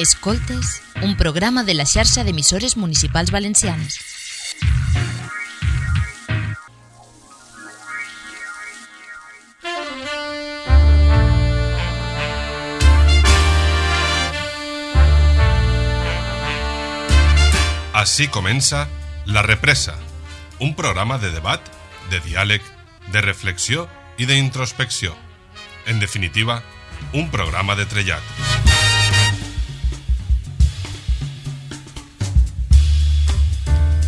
Escoltes, un programa de la xarxa d'emissores municipals valencianes. Així comença La Represa, un programa de debat, de diàleg, de reflexió i d'introspecció. En definitiva, un programa de trellat.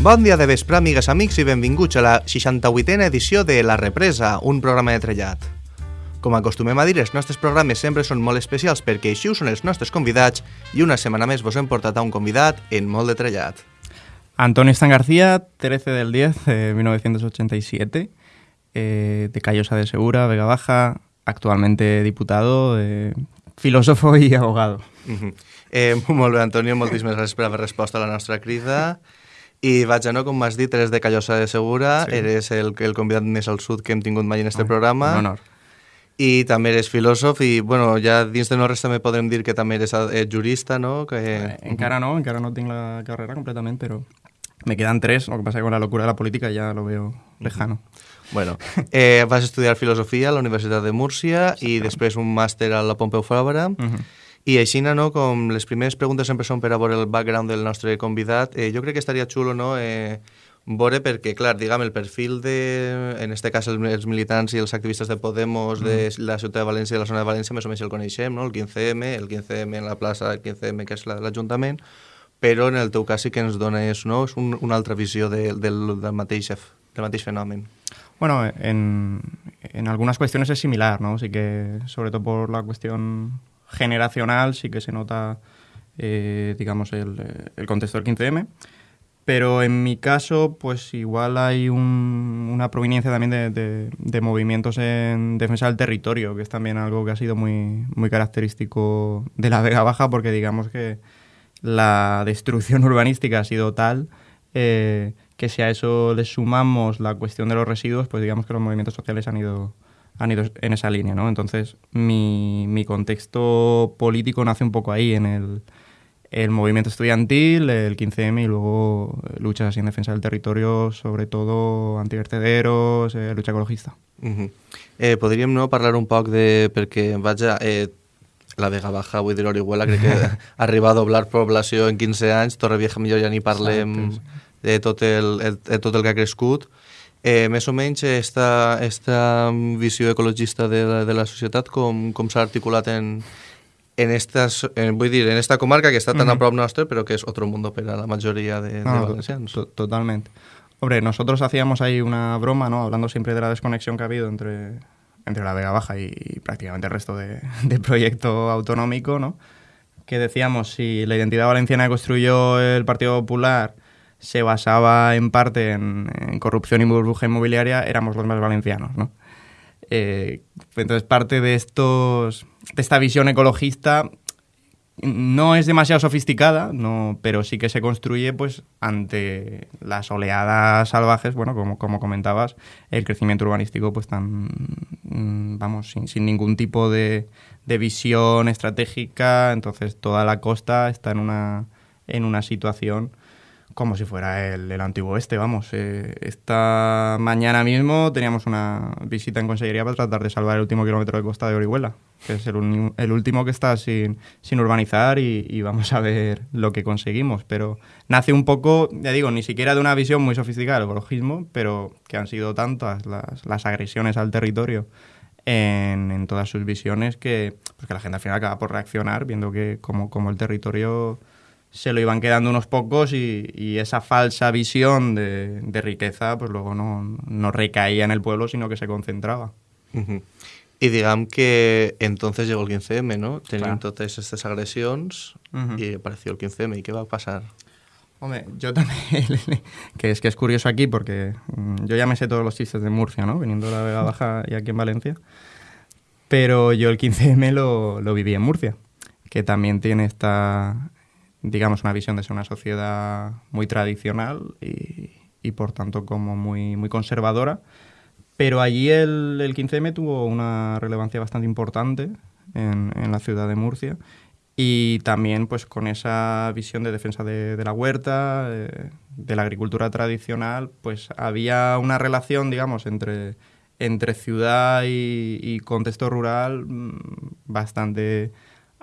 Bon dia de vespre, amigues, amics, i benvinguts a la 68a edició de La Represa, un programa de trellat. Com acostumem a dir, els nostres programes sempre són molt especials perquè així ho són els nostres convidats i una setmana més vos hem portat a un convidat en molt de trellat. Antonio Stan García, 13 del 10 de 1987, eh, de Callosa de Segura, Vega Baja, actualmente diputado, eh, filósofo i abogado. Uh -huh. eh, molt bé, Antonio, moltíssimes gràcies per haver respost a la nostra crida. I no, com m'has dit, eres de Callosa de Segura, sí. eres el, el convidat més al sud que hem tingut mai en este Ai, programa. Un honor. I també eres filòsof i, bueno, ja dins de no res també podrem dir que també eres eh, jurista, no? Que... Eh, encara no, encara no tinc la carrera completament, però me quedan tres, lo que pasa es que con la locura de la política ya lo veo lejano. Bueno, eh, vas estudiar filosofia a la Universitat de Múrcia i després un màster a la Pompeu Fabra. Uh -huh. I així, no, com les primeres preguntes sempre són per a veure el background del nostre convidat, eh, jo crec que estaria xulo, no?, eh, veure perquè, clar, diguem, el perfil de, en este cas, els, militants i els activistes de Podemos de la ciutat de València i de la zona de València, més o menys el coneixem, no?, el 15M, el 15M en la plaça, el 15M que és la l'Ajuntament, però en el teu cas sí que ens dona és, no? és un, una altra visió de, del, del, mateix, del mateix fenomen. Bueno, en, en algunas cuestiones es similar, ¿no? Sí que, sobre todo por la cuestión generacional, sí que se nota, eh, digamos, el, el, contexto del 15M. Pero en mi caso, pues igual hay un, una proveniencia también de, de, movimientos en defensa del territorio, que es también algo que ha sido muy, muy característico de la Vega Baja, porque digamos que la destrucción urbanística ha sido tal eh, que si a eso le sumamos la cuestión de los residuos, pues digamos que los movimientos sociales han ido, han ido en esa línea, ¿no? Entonces, mi, mi contexto político nace un poco ahí, en el, el movimiento estudiantil, el 15M y luego luchas así en defensa del territorio, sobre todo antivertederos, eh, lucha ecologista. Uh -huh. eh, podríem no parlar un poc de... perquè, vaja, eh, la Vega Baja, vull dir, Orihuela, crec que arriba a doblar població en 15 anys, Torrevieja millor ja ni parlem Exacte, de, tot el, el, de tot el que ha crescut. Eh, més o menys, esta, esta visió ecologista de, la, de la societat, com, com s'ha articulat en, en, estas, en, vull dir, en esta comarca que està tan uh -huh. a prop nostre, però que és otro mundo per a la majoria de, no, de valencians. To totalmente. Hombre, nosotros hacíamos ahí una broma, ¿no? Hablando siempre de la desconexión que ha habido entre entre la Vega Baja y, y prácticamente el resto de, de, proyecto autonómico, ¿no? que decíamos, si la identidad valenciana que construyó el Partido Popular se basaba en parte en, corrupción y burbuja inmobiliaria, éramos los más valencianos. ¿no? Eh, entonces, parte de, estos, de esta visión ecologista no es demasiado sofisticada, no, pero sí que se construye pues ante las oleadas salvajes, bueno, como, como comentabas, el crecimiento urbanístico pues tan, vamos, sin, sin ningún tipo de, de, visión estratégica, entonces toda la costa está en una, en una situación como si fuera el, el antiguo oeste, vamos. Eh, esta mañana mismo teníamos una visita en Consellería para tratar de salvar el último kilómetro de costa de Orihuela, que es el, el último que está sin, sin urbanizar y, y, vamos a ver lo que conseguimos. Pero nace un poco, ya digo, ni siquiera de una visión muy sofisticada del ecologismo, pero que han sido tantas las, las agresiones al territorio en, en, todas sus visiones que, pues que la gente al final acaba por reaccionar viendo que como, como el territorio se lo iban quedando unos pocos y, y esa falsa visión de, de, riqueza pues luego no, no, recaía en el pueblo, sino que se concentraba. Uh -huh. I diguem que entonces llegó el 15M, ¿no? Tenían todas estas agresiones uh -huh. y apareció el 15M. ¿Y qué va a pasar? Hombre, yo también, que es que es curioso aquí porque mm, yo ya me sé todos los chistes de Murcia, ¿no? Viniendo de la Vega Baja y aquí en Valencia. Pero yo el 15M lo, lo viví en Murcia, que también tiene esta, digamos, una visión de ser una sociedad muy tradicional y, y por tanto como muy, muy conservadora. Pero allí el, el 15M tuvo una relevancia bastante importante en, en, la ciudad de Murcia y también pues con esa visión de defensa de, la huerta, de la agricultura tradicional, pues había una relación, digamos, entre, entre ciudad y, contexto rural mm, bastante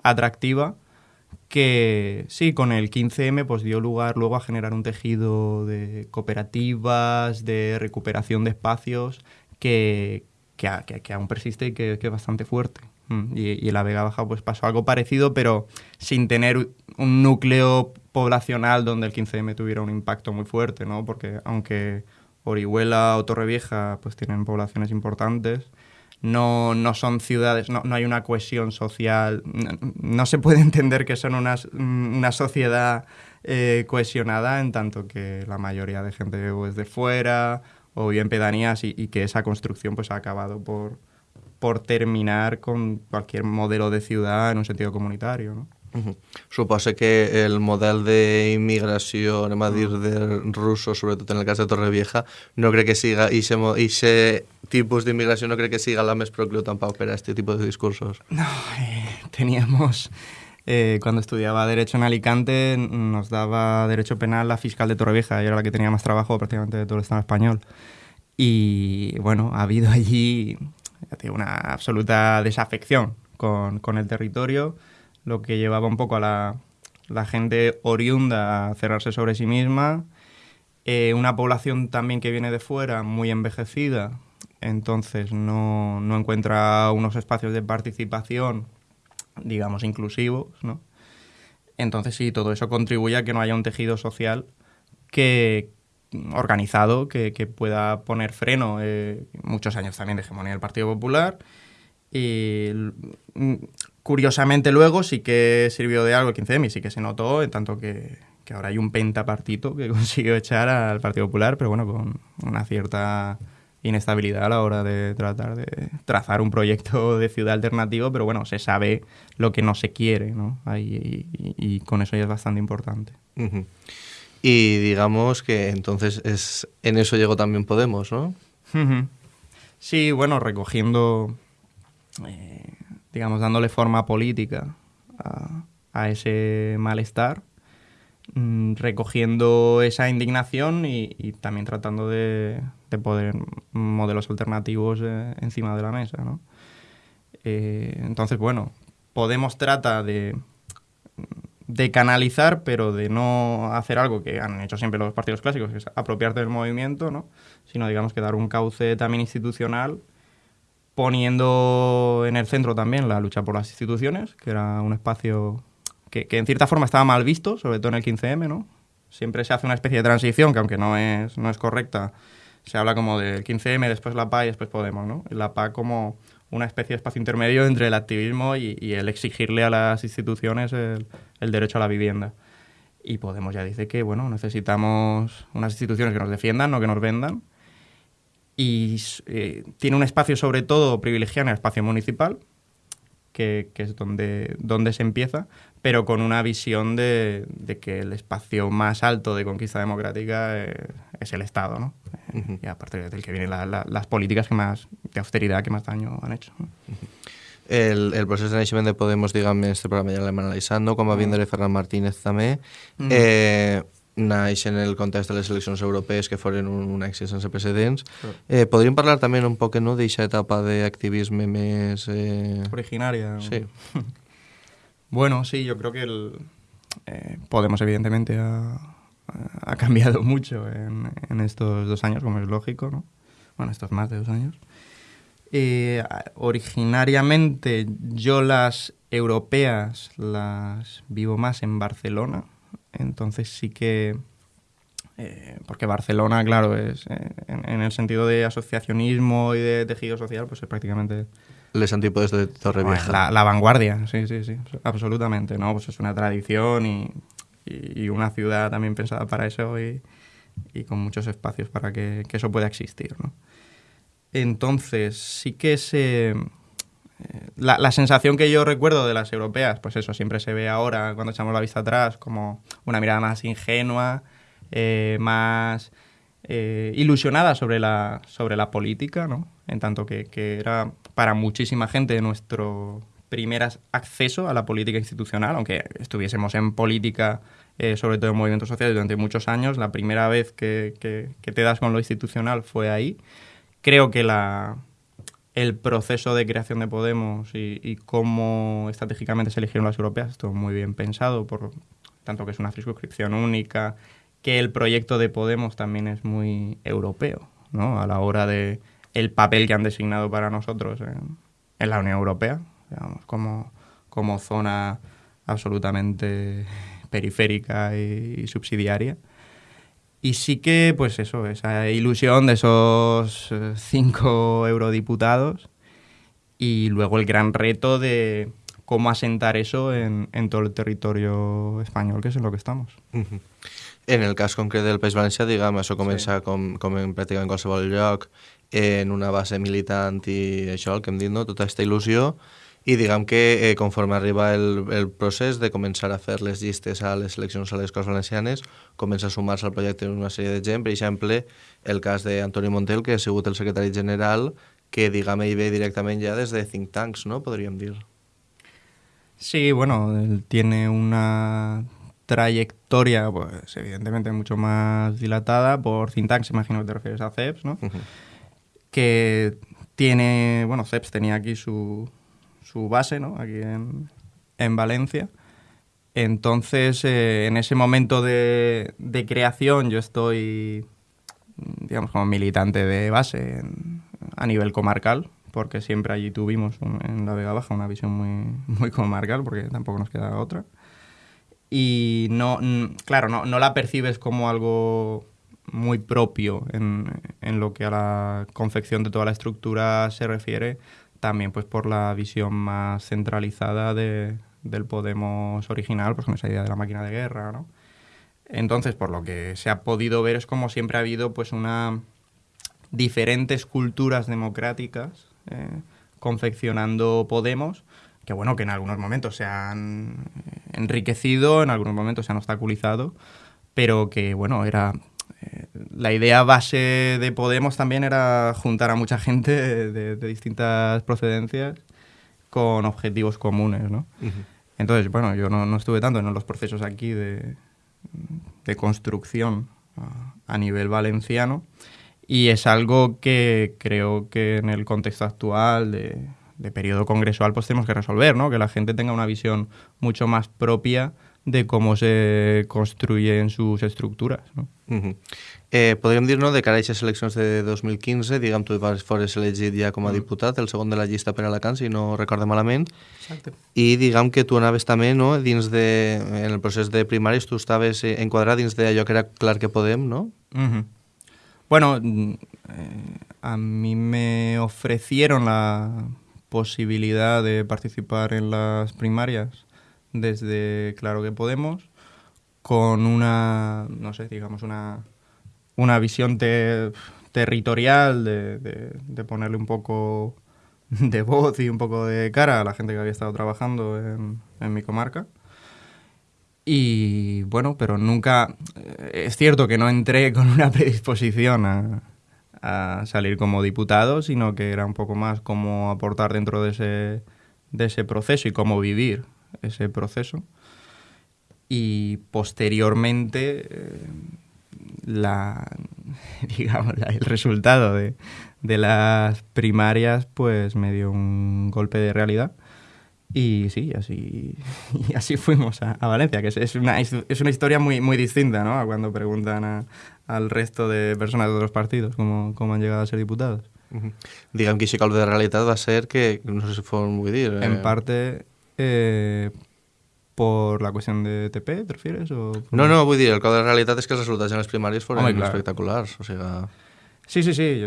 atractiva que sí, con el 15M pues dio lugar luego a generar un tejido de cooperativas, de recuperación de espacios que, que, aún persiste y que, es bastante fuerte. Mm, y, en la Vega Baja pues pasó algo parecido, pero sin tener un núcleo poblacional donde el 15M tuviera un impacto muy fuerte, ¿no? Porque aunque Orihuela o Torrevieja pues tienen poblaciones importantes, no, no son ciudades, no, no, hay una cohesión social, no, se puede entender que son una, una sociedad eh, cohesionada en tanto que la mayoría de gente es de fuera o bien pedanías y, que esa construcción pues ha acabado por, por terminar con cualquier modelo de ciudad en un sentido comunitario. Uh que el modelo de inmigración, anem a dir, de ruso, sobretot en el cas de Torrevieja, no crec que siga, i ese tipus d'inmigració no crec que siga la més procliu tampoc per a este tipus de discursos. No, eh, teníamos... Eh, cuando estudiaba Derecho en Alicante nos daba Derecho Penal la fiscal de Torrevieja, y era la que tenía más trabajo prácticamente de todo el Estado español. Y bueno, ha habido allí una absoluta desafección con, con el territorio, lo que llevaba un poco a la, gente oriunda a cerrarse sobre sí misma, eh, una población también que viene de fuera, muy envejecida, entonces no, no encuentra unos espacios de participación digamos, inclusivos, ¿no? Entonces sí, todo eso contribuye a que no haya un tejido social que organizado que, pueda poner freno. Eh, muchos años también de hegemonía del Partido Popular. Y curiosamente luego sí que sirvió de algo el 15M y sí que se notó, en tanto que, que ahora hay un pentapartito que consiguió echar al Partido Popular, pero bueno, con una cierta inestabilidad a la hora de tratar de trazar un proyecto de ciudad alternativo, pero bueno, se sabe lo que no se quiere, ¿no? Ahí, y, con eso ya es bastante importante. Y digamos que entonces es en eso llegó también Podemos, ¿no? Sí, bueno, recogiendo, eh, digamos, dándole forma política a, ese malestar, mm, recogiendo esa indignación y, y también tratando de, de poder modelos alternativos eh, encima de la mesa, ¿no? Eh, entonces, bueno, Podemos trata de, de canalizar, pero de no hacer algo que han hecho siempre los partidos clásicos, que es apropiarte del movimiento, ¿no? sino digamos que dar un cauce también institucional, poniendo en el centro también la lucha por las instituciones, que era un espacio que, en cierta forma estaba mal visto, sobre todo en el 15M, ¿no? Siempre se hace una especie de transición que aunque no es, no es correcta, se habla como del 15M, después la PA y después Podemos, ¿no? La PA como una especie de espacio intermedio entre el activismo y, el exigirle a las instituciones el, derecho a la vivienda. Y Podemos ya dice que, bueno, necesitamos unas instituciones que nos defiendan, no que nos vendan. Y eh, tiene un espacio sobre todo privilegiado en el espacio municipal, que, es donde, donde se empieza, pero con una visión de, que el espacio más alto de conquista democrática es, el Estado, ¿no? Y a partir del que vienen las políticas que más, de austeridad que más daño han hecho. El, el procés de naixement de Podemos, diguem, este programa ja l'hem analitzant, com a vindre Ferran Martínez també. Mm. Eh, naix en el context de les eleccions europees que foren un, un èxit sense precedents. Eh, podríem parlar també un poc no, d'aquesta etapa d'activisme més... Eh... Originaria. Sí. Bueno, sí, yo creo que el, eh, Podemos, evidentemente, ha, ha cambiado mucho en, en, estos dos años, como es lógico, ¿no? Bueno, estos más de dos años. Eh, originariamente yo las europeas las vivo más en Barcelona, entonces sí que... Eh, porque Barcelona, claro, es eh, en, en, el sentido de asociacionismo y de tejido social, pues es prácticamente les antípodes de Torrevieja. La, la vanguardia, sí, sí, sí, absolutamente, ¿no? Pues es una tradición y, y, una ciudad también pensada para eso y, y con muchos espacios para que, que, eso pueda existir, ¿no? Entonces, sí que se... La, la, sensación que yo recuerdo de las europeas, pues eso, siempre se ve ahora, cuando echamos la vista atrás, como una mirada más ingenua, eh, más eh, ilusionada sobre la, sobre la política, ¿no? En tanto que, que era para muchísima gente nuestro primeras acceso a la política institucional, aunque estuviésemos en política, eh, sobre todo en movimientos sociales, durante muchos años, la primera vez que, que, te das con lo institucional fue ahí. Creo que la, el proceso de creación de Podemos y, cómo estratégicamente se eligieron las europeas estuvo muy bien pensado, por tanto que es una circunscripción única, que el proyecto de Podemos también es muy europeo, ¿no? A la hora de el papel que han designado para nosotros en, en la Unión Europea, digamos, como, como zona absolutamente periférica y, subsidiaria. Y sí que, pues eso, esa ilusión de esos eh, cinco eurodiputados y luego el gran reto de cómo asentar eso en, en todo el territorio español, que es en lo que estamos. En el cas concret del País Valencià, diguem, això comença sí. com, com en pràcticament qualsevol lloc, en una base militant i això, el que hem dit, no? tota aquesta il·lusió, i diguem que eh, conforme arriba el, el procés de començar a fer les llistes a les eleccions a les Corts Valencianes, comença a sumar-se al projecte una sèrie de gent, per exemple, el cas d'Antoni Montel, que ha sigut el secretari general, que diguem ell ve directament ja des de think tanks, no? podríem dir. Sí, bueno, él tiene una trayectoria, pues evidentemente mucho más dilatada por Cintax, imagino que te refieres a CEPS, ¿no? Que tiene, bueno, CEPS tenía aquí su, su base, ¿no? Aquí en, en Valencia. Entonces, eh, en ese momento de, de, creación, yo estoy, digamos, como militante de base a nivel comarcal, porque siempre allí tuvimos en la Vega Baja una visión muy, muy comarcal, porque tampoco nos queda otra y no, claro, no, no la percibes como algo muy propio en, en, lo que a la confección de toda la estructura se refiere, también pues por la visión más centralizada de, del Podemos original, pues con esa idea de la máquina de guerra, ¿no? Entonces, por lo que se ha podido ver es como siempre ha habido pues una diferentes culturas democráticas eh, confeccionando Podemos, que bueno, que en algunos momentos se han enriquecido, en algunos momentos se han obstaculizado, pero que bueno, era eh, la idea base de Podemos también era juntar a mucha gente de, distintas procedencias con objetivos comunes, ¿no? Entonces, bueno, yo no, estuve tanto en los procesos aquí de, de construcción a, nivel valenciano y es algo que creo que en el contexto actual de, de periodo congresual pues tenemos que resolver, ¿no? Que la gente tenga una visión mucho más propia de cómo se construyen sus estructuras. No? Uh -huh. eh, podríem dir, no, de cara a aquestes eleccions de 2015, diguem, tu fores elegit ja com a -huh. diputat, el segon de la llista per Alacant, si no recorde malament, Exacte. i diguem que tu anaves també, no, dins de, en el procés de primaris, tu estaves eh, enquadrat dins d'allò que era clar que podem, no? Uh -huh. Bueno, mm, eh, a mí me ofrecieron la posibilidad de participar en las primarias desde Claro que Podemos, con una, no sé, digamos, una, una visión territorial de, de, ponerle un poco de voz y un poco de cara a la gente que había estado trabajando en, en mi comarca. Y bueno, pero nunca, eh, es cierto que no entré con una predisposición a, a salir como diputado, sino que era un poco más cómo aportar dentro de ese, de ese proceso y cómo vivir ese proceso. Y posteriormente, eh, la, digamos, el resultado de, de, las primarias pues me dio un golpe de realidad. Y sí, así, y así fuimos a, a Valencia, que es, es, una, es, una, historia muy, muy distinta ¿no? a cuando preguntan a, al resto de personas de otros partidos, cómo, cómo han llegado a ser diputados. Uh -huh. Diguem que aquest de realitat va ser que, no sé si fue vull dir... Eh... En parte, eh, por la cuestión de TP, ¿te refieres? O. No, no, vull dir, el cop de realitat és que els resultats en les primàries foren Home, espectaculars, o sea... Sí, sí, sí.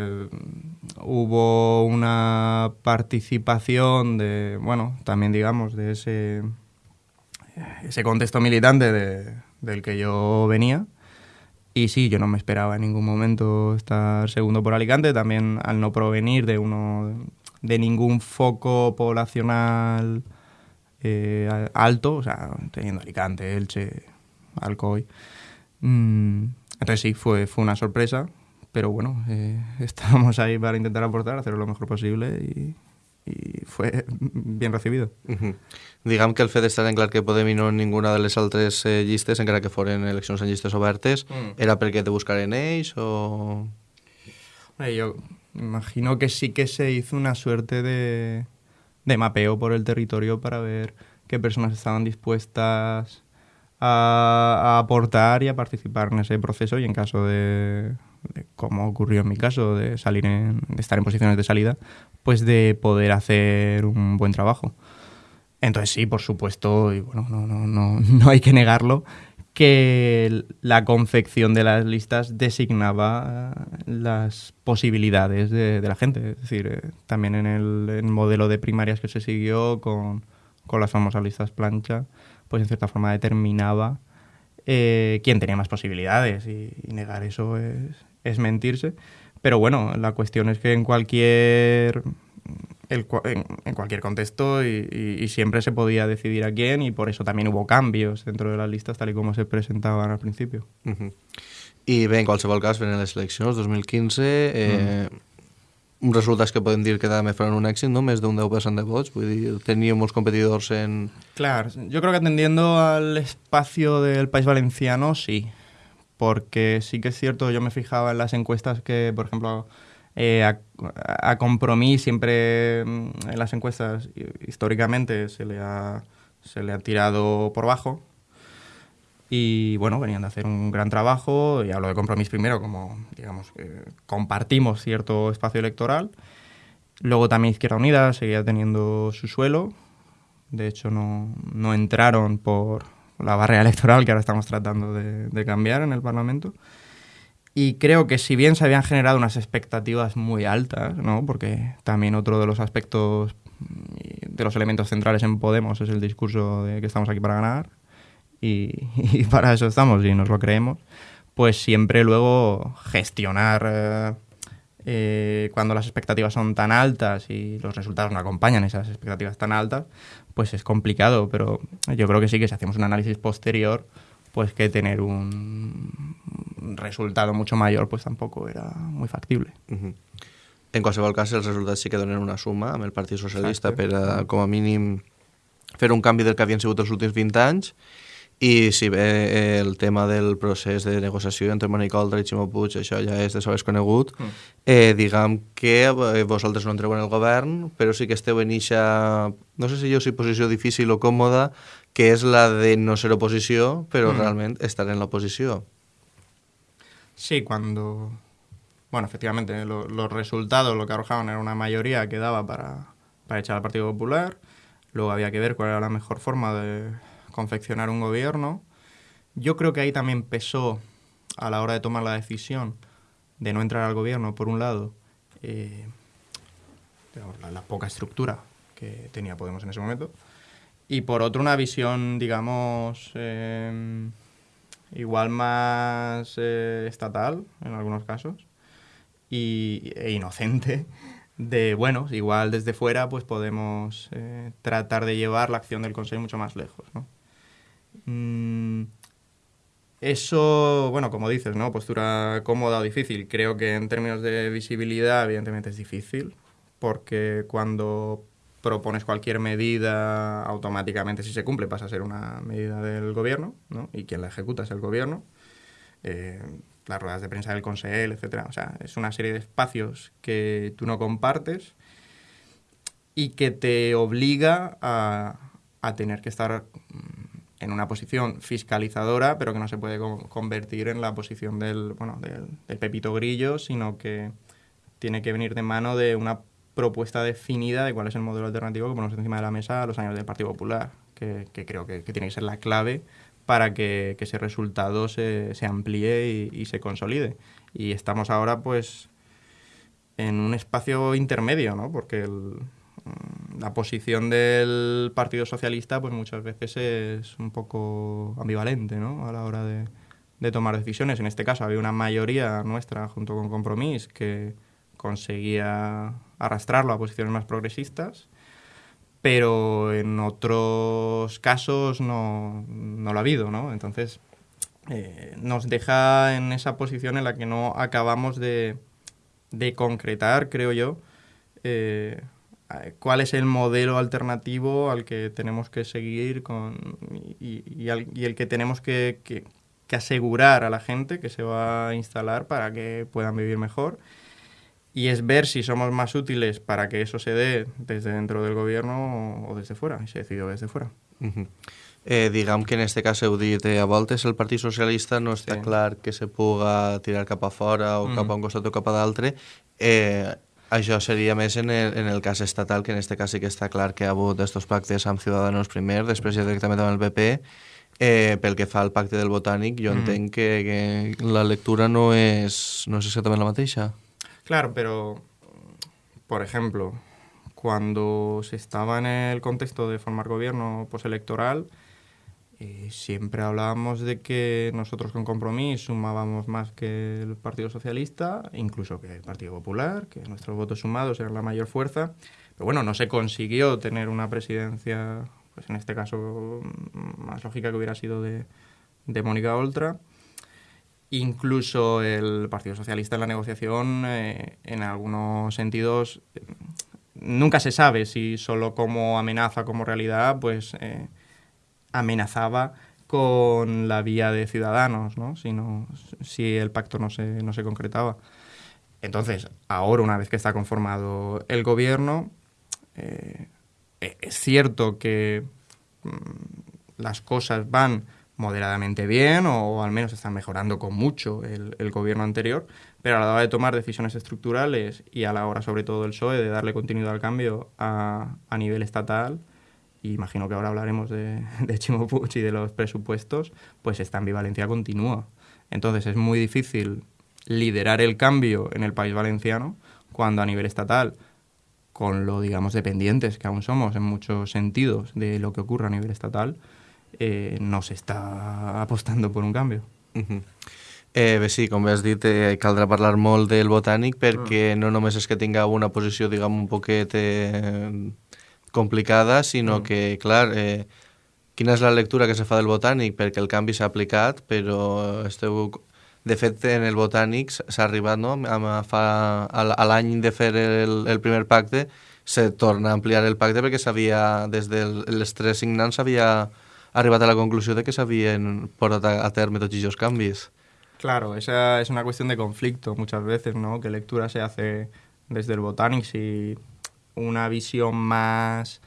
Hubo una participación de, bueno, también digamos, de ese, ese contexto militante de, del que yo venía. Y sí, yo no me esperaba en ningún momento estar segundo por Alicante, también al no provenir de uno de ningún foco poblacional eh, alto, o sea, teniendo Alicante, Elche, Alcoy. Mm, entonces sí, fue, fue una sorpresa, pero bueno, eh, estábamos ahí para intentar aportar, hacerlo lo mejor posible y, i fue bien recibido. Uh -huh. Diguem que el fet d'estar en clar que Podem i no ninguna de les altres eh, llistes, encara que foren eleccions en llistes obertes, mm. era perquè te buscaren ells o...? Bueno, yo imagino que sí que se hizo una suerte de, de mapeo por el territorio para ver qué personas estaban dispuestas a, a aportar y a participar en ese proceso y en caso de, de como ocurrió en mi caso, de salir en, de estar en posiciones de salida, pues de poder hacer un buen trabajo. Entonces sí, por supuesto, y bueno, no, no, no, no hay que negarlo, que la confección de las listas designaba las posibilidades de, la gente. Es decir, eh, también en el, el, modelo de primarias que se siguió con, con las famosas listas plancha, pues en cierta forma determinaba eh, quién tenía más posibilidades y, y negar eso es, es mentirse. Pero bueno, la cuestión es que en cualquier el, en, en, cualquier contexto y, y, y, siempre se podía decidir a quién y por eso también hubo cambios dentro de las listas tal y como se presentaban al principio. Uh -huh. I bé, en qualsevol cas, venen les eleccions 2015, eh, mm. resultats que podem dir que també fueron un èxit, ¿no? Més d'un 10% de vots, vull dir, teníem molts competidors en... Claro, yo creo que atendiendo al espacio del País Valenciano, sí, porque sí que es cierto, yo me fijaba en las encuestas que, por ejemplo, eh, a, a siempre mm, en las encuestas históricamente se le ha, se le ha tirado por bajo y bueno, venían de hacer un gran trabajo y hablo de Compromís primero como, digamos, que compartimos cierto espacio electoral. Luego también Izquierda Unida seguía teniendo su suelo, de hecho no, no entraron por, la barrera electoral que ahora estamos tratando de, cambiar en el Parlamento. Y creo que si bien se habían generado unas expectativas muy altas, ¿no? porque también otro de los aspectos, de los elementos centrales en Podemos es el discurso de que estamos aquí para ganar y, y para eso estamos y nos lo creemos, pues siempre luego gestionar... Eh, eh, cuando las expectativas son tan altas y los resultados no acompañan esas expectativas tan altas, pues es complicado, pero yo creo que sí que si hacemos un análisis posterior, pues que tener un resultado mucho mayor pues tampoco era muy factible. Uh -huh. En qualsevol cas, els resultats sí que donen una suma amb el Partit Socialista Exacte. per, a, com a mínim, fer un canvi del que havien sigut els últims 20 anys i si bé el tema del procés de negociació entre Mònica Oltra i Ximo Puig, això ja és de sobres conegut, mm. eh, diguem que vosaltres no entreu en el govern, però sí que esteu en eixa, no sé si jo si posició difícil o còmoda, que és la de no ser oposició, però mm. realment estar en l'oposició. Sí, cuando... Bueno, efectivamente, lo, los resultados, lo que arrojaban era una mayoría que daba para, para echar al Partido Popular. Luego había que ver cuál era la mejor forma de confeccionar un gobierno. Yo creo que ahí también pesó a la hora de tomar la decisión de no entrar al gobierno, por un lado, eh, la, la, poca estructura que tenía Podemos en ese momento, y por otro una visión, digamos, eh, igual más eh, estatal en algunos casos, y, e inocente de, bueno, igual desde fuera pues podemos tratar de llevar la acción del Consejo mucho más lejos, ¿no? Mm, eso, bueno, como dices, ¿no? Postura cómoda o difícil. Creo que en términos de visibilidad, evidentemente es difícil, porque cuando propones cualquier medida, automáticamente si se cumple pasa a ser una medida del gobierno, ¿no? Y quien la ejecuta es el gobierno. Eh, las ruedas de prensa del Consejo, etcétera. O sea, es una serie de espacios que tú no compartes y que te obliga a, a tener que estar en una posición fiscalizadora, pero que no se puede convertir en la posición del, bueno, del, Pepito Grillo, sino que tiene que venir de mano de una propuesta definida de cuál es el modelo alternativo que ponemos encima de la mesa a los años del Partido Popular, que, creo que, tiene que ser la clave para que, que ese resultado se, se amplíe y, y, se consolide. Y estamos ahora, pues, en un espacio intermedio, ¿no? Porque el, la posición del Partido Socialista pues muchas veces es un poco ambivalente ¿no? a la hora de, tomar decisiones. En este caso había una mayoría nuestra junto con Compromís que conseguía arrastrarlo a posiciones más progresistas, pero en otros casos no, no lo ha habido. ¿no? Entonces eh, nos deja en esa posición en la que no acabamos de, concretar, creo yo, eh, cuál es el modelo alternativo al que tenemos que seguir con, y, y, el que tenemos que, que, asegurar a la gente que se va a instalar para que puedan vivir mejor. Y es ver si somos más útiles para que eso se dé desde dentro del gobierno o, desde fuera, y se decidió desde fuera. eh, diguem que en este cas heu dit eh, a voltes el Partit Socialista no està sí. clar que se puga tirar cap a fora o mm. cap a un costat o cap a d'altre eh, això seria més en el, en el cas estatal, que en este cas sí que està clar que ha hagut estos pactes amb Ciudadanos primer, després ja directament amb el PP, eh, pel que fa al pacte del Botànic, jo mm. entenc que, que la lectura no és, no és exactament la mateixa. Claro, pero, por ejemplo, cuando se estaba en el contexto de formar gobierno postelectoral, Eh, siempre hablábamos de que nosotros con compromiso sumábamos más que el Partido Socialista, incluso que el Partido Popular, que nuestros votos sumados eran la mayor fuerza. Pero bueno, no se consiguió tener una presidencia, pues en este caso más lógica que hubiera sido de, de Mónica Oltra. Incluso el Partido Socialista en la negociación, eh, en algunos sentidos, nunca se sabe si solo como amenaza, como realidad, pues eh, amenazaba con la vía de Ciudadanos, ¿no? Si, si el pacto no se, no se concretaba. Entonces, ahora, una vez que está conformado el gobierno, eh, es cierto que mm, las cosas van moderadamente bien o al menos están mejorando con mucho el, el, gobierno anterior, pero a la hora de tomar decisiones estructurales y a la hora sobre todo del PSOE de darle continuidad al cambio a, a nivel estatal, y imagino que ahora hablaremos de, de Chimo y de los presupuestos, pues esta ambivalencia continúa. Entonces es muy difícil liderar el cambio en el país valenciano cuando a nivel estatal, con lo, digamos, dependientes que aún somos en muchos sentidos de lo que ocurre a nivel estatal, eh, no se está apostando por un cambio. Uh -huh. Eh, bé, sí, com has dit, eh, caldrà parlar molt del botànic perquè mm. no només és que tinga una posició, diguem, un poquet eh, complicada, sinó mm. que, clar, eh, quina és la lectura que se fa del botànic? Perquè el canvi s'ha aplicat, però esteu... De fet, en el botànic s'ha arribat, no? A, fa, a l'any de fer el, el primer pacte, se torna a ampliar el pacte perquè s'havia, des dels tres signants, s'havia arribat a la conclusió de que s'havien portat a, a terme tots aquests canvis. Claro, esa es una cuestión de conflicto muchas veces, ¿no? ¿Qué lectura se hace desde el Botanic? Si una visión más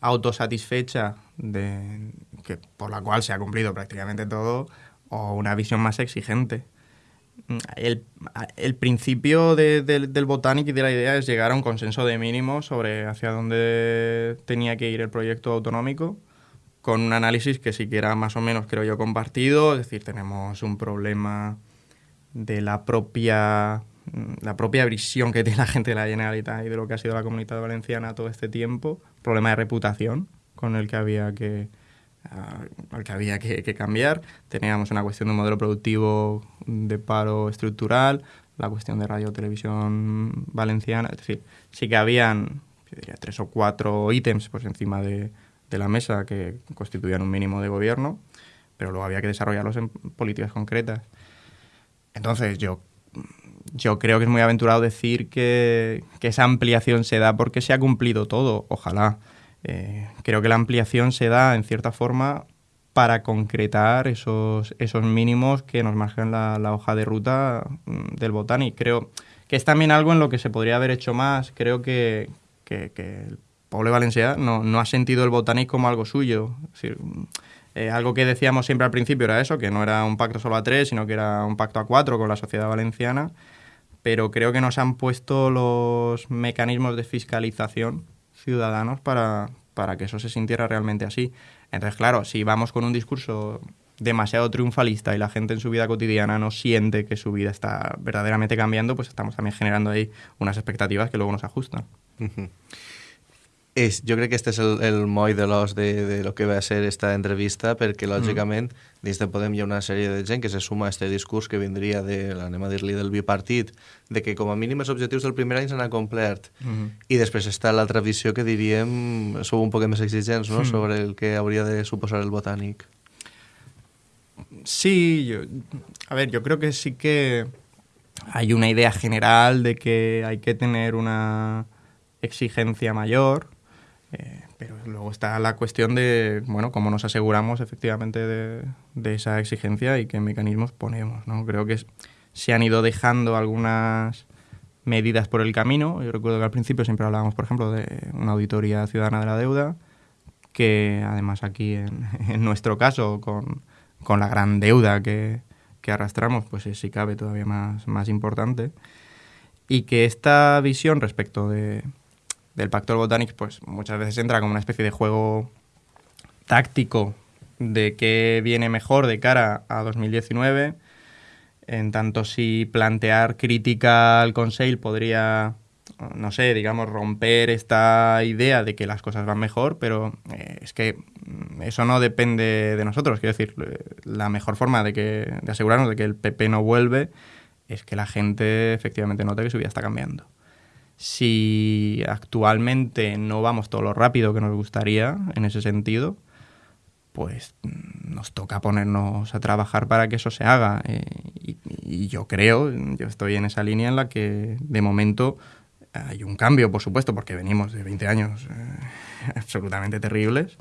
autosatisfecha de, que, por la cual se ha cumplido prácticamente todo o una visión más exigente. El, el principio de, de, del Botanic y de la idea es llegar a un consenso de mínimo sobre hacia dónde tenía que ir el proyecto autonómico, con un análisis que siquiera más o menos creo yo compartido, es decir, tenemos un problema de la propia la propia visión que tiene la gente de la Generalitat y de lo que ha sido la comunidad valenciana todo este tiempo, problema de reputación con el que había que, uh, que, había que, que, cambiar. Teníamos una cuestión de un modelo productivo de paro estructural, la cuestión de radio televisión valenciana, es decir, sí que habían diría, tres o cuatro ítems pues, encima de, de la mesa que constituían un mínimo de gobierno, pero luego había que desarrollarlos en políticas concretas. Entonces yo yo creo que es muy aventurado decir que, que, esa ampliación se da porque se ha cumplido todo, ojalá. Eh, creo que la ampliación se da, en cierta forma, para concretar esos, esos mínimos que nos marcan la, la hoja de ruta mm, del Botani. Creo que es también algo en lo que se podría haber hecho más. Creo que, que, que el pueblo valenciano no, no ha sentido el Botani como algo suyo. Es decir, eh, algo que decíamos siempre al principio era eso, que no era un pacto solo a tres, sino que era un pacto a cuatro con la sociedad valenciana pero creo que nos han puesto los mecanismos de fiscalización ciudadanos para, para que eso se sintiera realmente así. Entonces, claro, si vamos con un discurso demasiado triunfalista y la gente en su vida cotidiana no siente que su vida está verdaderamente cambiando, pues estamos también generando ahí unas expectativas que luego nos ajustan. Uh -huh. És, jo crec que este és el, el moll de l'os de, de lo que va ser esta entrevista, perquè, lògicament, mm. Dins de Podem hi ha una sèrie de gent que se suma a este discurs que vindria de, anem a dir-li, del bipartit, de que com a mínim els objectius del primer any s'han complert. Mm -hmm. I després està l'altra visió que diríem, sou un poc més exigents, no?, mm. sobre el que hauria de suposar el botànic. Sí, yo, a ver, yo creo que sí que hay una idea general de que hay que tener una exigencia mayor, eh, pero luego está la cuestión de, bueno, cómo nos aseguramos efectivamente de, esa exigencia y qué mecanismos ponemos, ¿no? Creo que se han ido dejando algunas medidas por el camino. Yo recuerdo que al principio siempre hablábamos, por ejemplo, de una auditoría ciudadana de la deuda, que además aquí en, en nuestro caso, con, con, la gran deuda que, que arrastramos, pues es, si cabe todavía más, más importante. Y que esta visión respecto de, del Pacto Botanics, pues muchas veces entra como una especie de juego táctico de qué viene mejor de cara a 2019, en tanto si plantear crítica al Conseil podría, no sé, digamos, romper esta idea de que las cosas van mejor, pero eh, es que eso no depende de nosotros. Quiero decir, la mejor forma de, que, de asegurarnos de que el PP no vuelve es que la gente efectivamente note que su vida está cambiando si actualmente no vamos todo lo rápido que nos gustaría en ese sentido, pues mm, nos toca ponernos a trabajar para que eso se haga. Eh, y, yo creo, yo estoy en esa línea en la que de momento hay un cambio, por supuesto, porque venimos de 20 años eh, absolutamente terribles,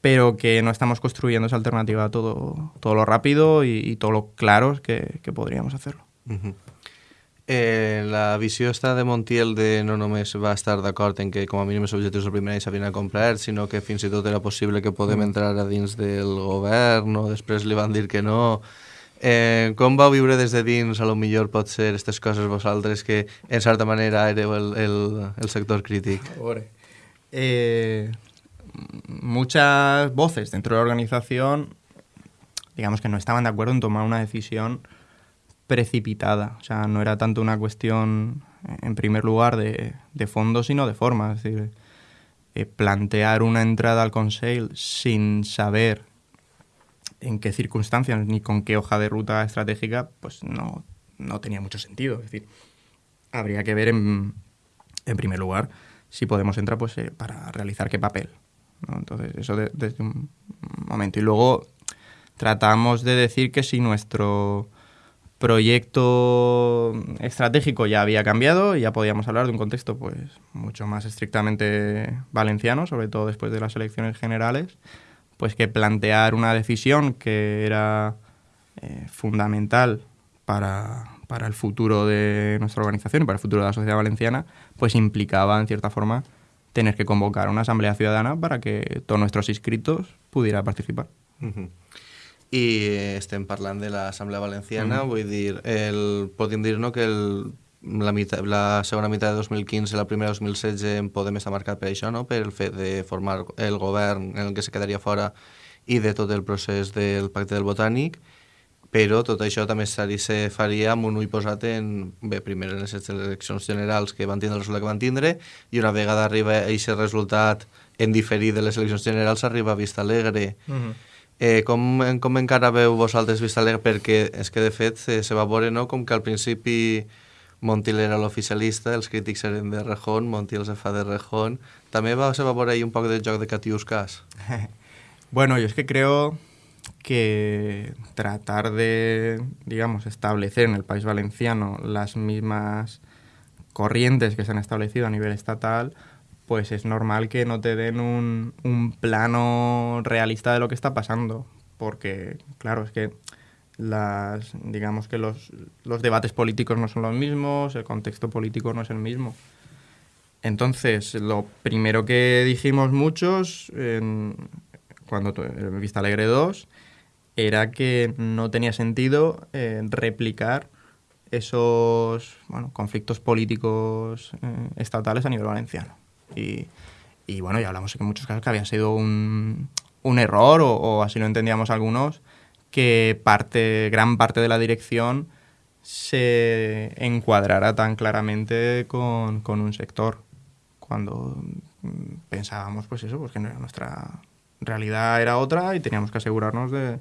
pero que no estamos construyendo esa alternativa todo, todo lo rápido y, todo lo claro que, podríamos hacerlo. Uh. Eh, la visió està de Montiel de no només va estar d'acord en que com a mínim els objectius del primer any s'havien complert, sinó que fins i tot era possible que podem mm. entrar a dins del govern o després li van dir que no. Eh, com vau viure des de dins, a lo millor pot ser aquestes coses vosaltres que en certa manera éreu el, el, el sector crític? Eh, muchas voces dentro de la organización digamos que no estaban de acuerdo en tomar una decisión precipitada. O sea, no era tanto una cuestión, en primer lugar, de, de fondo, sino de forma. Es decir, eh, plantear una entrada al Consejo sin saber en qué circunstancias ni con qué hoja de ruta estratégica, pues no, no tenía mucho sentido. Es decir, habría que ver en, en primer lugar si podemos entrar pues, eh, para realizar qué papel. Entonces, eso de, desde un momento. Y luego tratamos de decir que si nuestro proyecto estratégico ya había cambiado y ya podíamos hablar de un contexto pues mucho más estrictamente valenciano, sobre todo después de las elecciones generales, pues que plantear una decisión que era eh, fundamental para, para, el futuro de nuestra organización y para el futuro de la sociedad valenciana, pues implicaba en cierta forma tener que convocar una asamblea ciudadana para que todos nuestros inscritos pudieran participar. Uh -huh. I estem parlant de l'Assemblea Valenciana, mm. vull dir, el, podríem dir no, que el, la, meitat, la segona meitat de 2015 la primera de 2016 en Podem estar marcat per això, no? per el fet de formar el govern en el que se quedaria fora i de tot el procés del pacte del botànic, però tot això també se faria amb un ull posat en, bé, primer en les eleccions generals que van tindre el resultat que van tindre, i una vegada arriba aquest resultat en diferit de les eleccions generals arriba a Vista Alegre. Mm -hmm Eh, com, com encara veu vosaltres Vista Alegre? Perquè és que, de fet, se, se va veure no? com que al principi Montiel era l'oficialista, els crítics eren de Rejón, Montiel se fa de Rejón. També va, se va veure un poc de joc de catiuscas. bueno, yo es que creo que tratar de, digamos, establecer en el país valenciano las mismas corrientes que se han establecido a nivel estatal, pues es normal que no te den un, un, plano realista de lo que está pasando. Porque, claro, es que las, digamos que los, los debates políticos no son los mismos, el contexto político no es el mismo. Entonces, lo primero que dijimos muchos en, cuando en Vista Alegre 2 era que no tenía sentido eh, replicar esos bueno, conflictos políticos eh, estatales a nivel valenciano. Y, bueno, ya hablamos en muchos casos que había sido un, un error, o, así lo entendíamos algunos, que parte, gran parte de la dirección se encuadrara tan claramente con, un sector, cuando pensábamos, pues eso, pues que nuestra realidad era otra y teníamos que asegurarnos de,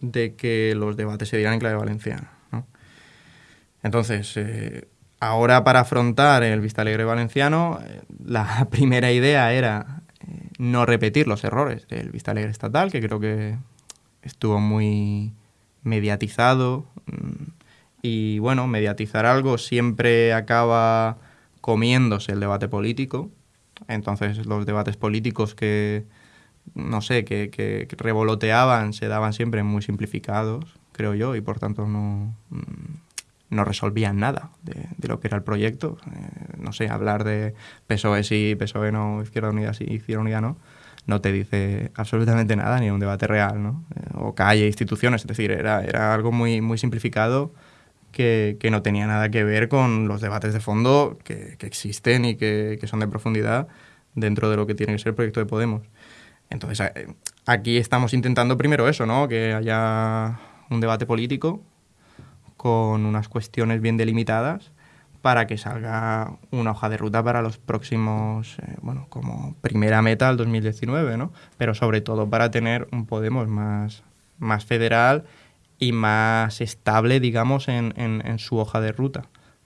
de que los debates se dieran en clave valenciana. ¿no? Entonces, eh, Ahora para afrontar el Vista Alegre valenciano, eh, la primera idea era eh, no repetir los errores del Vista Alegre estatal, que creo que estuvo muy mediatizado. Mm, y bueno, mediatizar algo siempre acaba comiéndose el debate político. Entonces los debates políticos que, no sé, que, que, revoloteaban se daban siempre muy simplificados, creo yo, y por tanto no, mm, no resolvían nada de, lo que era el proyecto. Eh, no sé, hablar de PSOE sí, PSOE no, Izquierda Unida sí, Izquierda Unida no, no te dice absolutamente nada, ni un debate real, ¿no? Eh, o calle, instituciones, es decir, era, era algo muy, muy simplificado que, que, no tenía nada que ver con los debates de fondo que, que existen y que, que, son de profundidad dentro de lo que tiene que ser el proyecto de Podemos. Entonces, aquí estamos intentando primero eso, ¿no? Que haya un debate político con unas cuestiones bien delimitadas para que salga una hoja de ruta para los próximos, eh, bueno, como primera meta al 2019, ¿no? Pero sobre todo para tener un Podemos más, más federal y más estable, digamos, en, en, su hoja de ruta.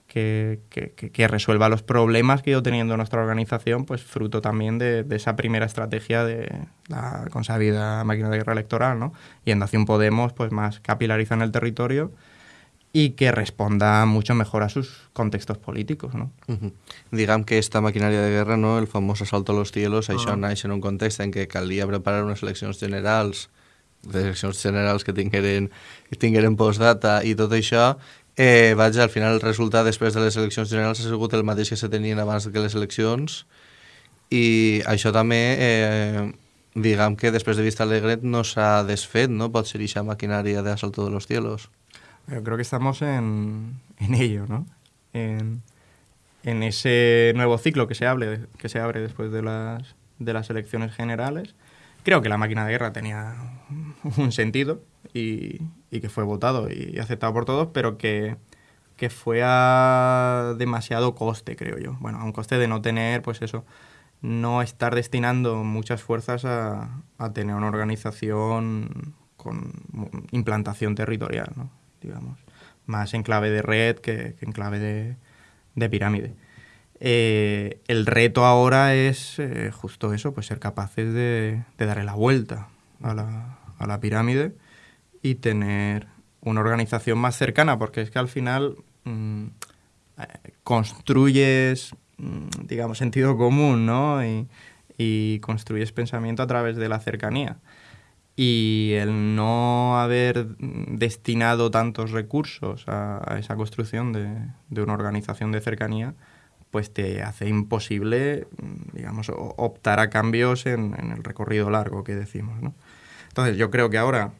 Que, que, que, resuelva los problemas que ha ido teniendo nuestra organización, pues fruto también de, de, esa primera estrategia de la consabida máquina de guerra electoral, ¿no? Y en Nación Podemos, pues más capilariza en el territorio y que responda mucho mejor a sus contextos políticos, no? Uh -huh. Diguem que esta maquinària de guerra, no, el famós assalto a los cielos, uh -huh. això ah. naix en un context en què calia preparar unes eleccions generals, les eleccions generals que tingueren, que tingueren postdata i tot això, eh, vaja, al final el resultat després de les eleccions generals ha sigut el mateix que se tenien abans que les eleccions i això també, eh, diguem que després de Vista Alegre no s'ha desfet, no? Pot ser aquesta maquinària d'assalto de los cielos. Yo creo que estamos en, en ello, ¿no? En, en, ese nuevo ciclo que se, abre, que se abre después de las, de las elecciones generales. Creo que la máquina de guerra tenía un sentido y, y que fue votado y aceptado por todos, pero que, que fue a demasiado coste, creo yo. Bueno, a un coste de no tener, pues eso, no estar destinando muchas fuerzas a, a tener una organización con implantación territorial, ¿no? Digamos, más en clave de red que, en clave de, de pirámide. Eh, el reto ahora es eh, justo eso, pues ser capaces de, darle la vuelta a la, a la, pirámide y tener una organización más cercana, porque es que al final mmm, construyes, mmm, digamos, sentido común, ¿no? Y construyes pensamiento a través de la cercanía y el no haber destinado tantos recursos a, esa construcción de, de, una organización de cercanía, pues te hace imposible, digamos, optar a cambios en, en el recorrido largo que decimos. ¿no? Entonces yo creo que ahora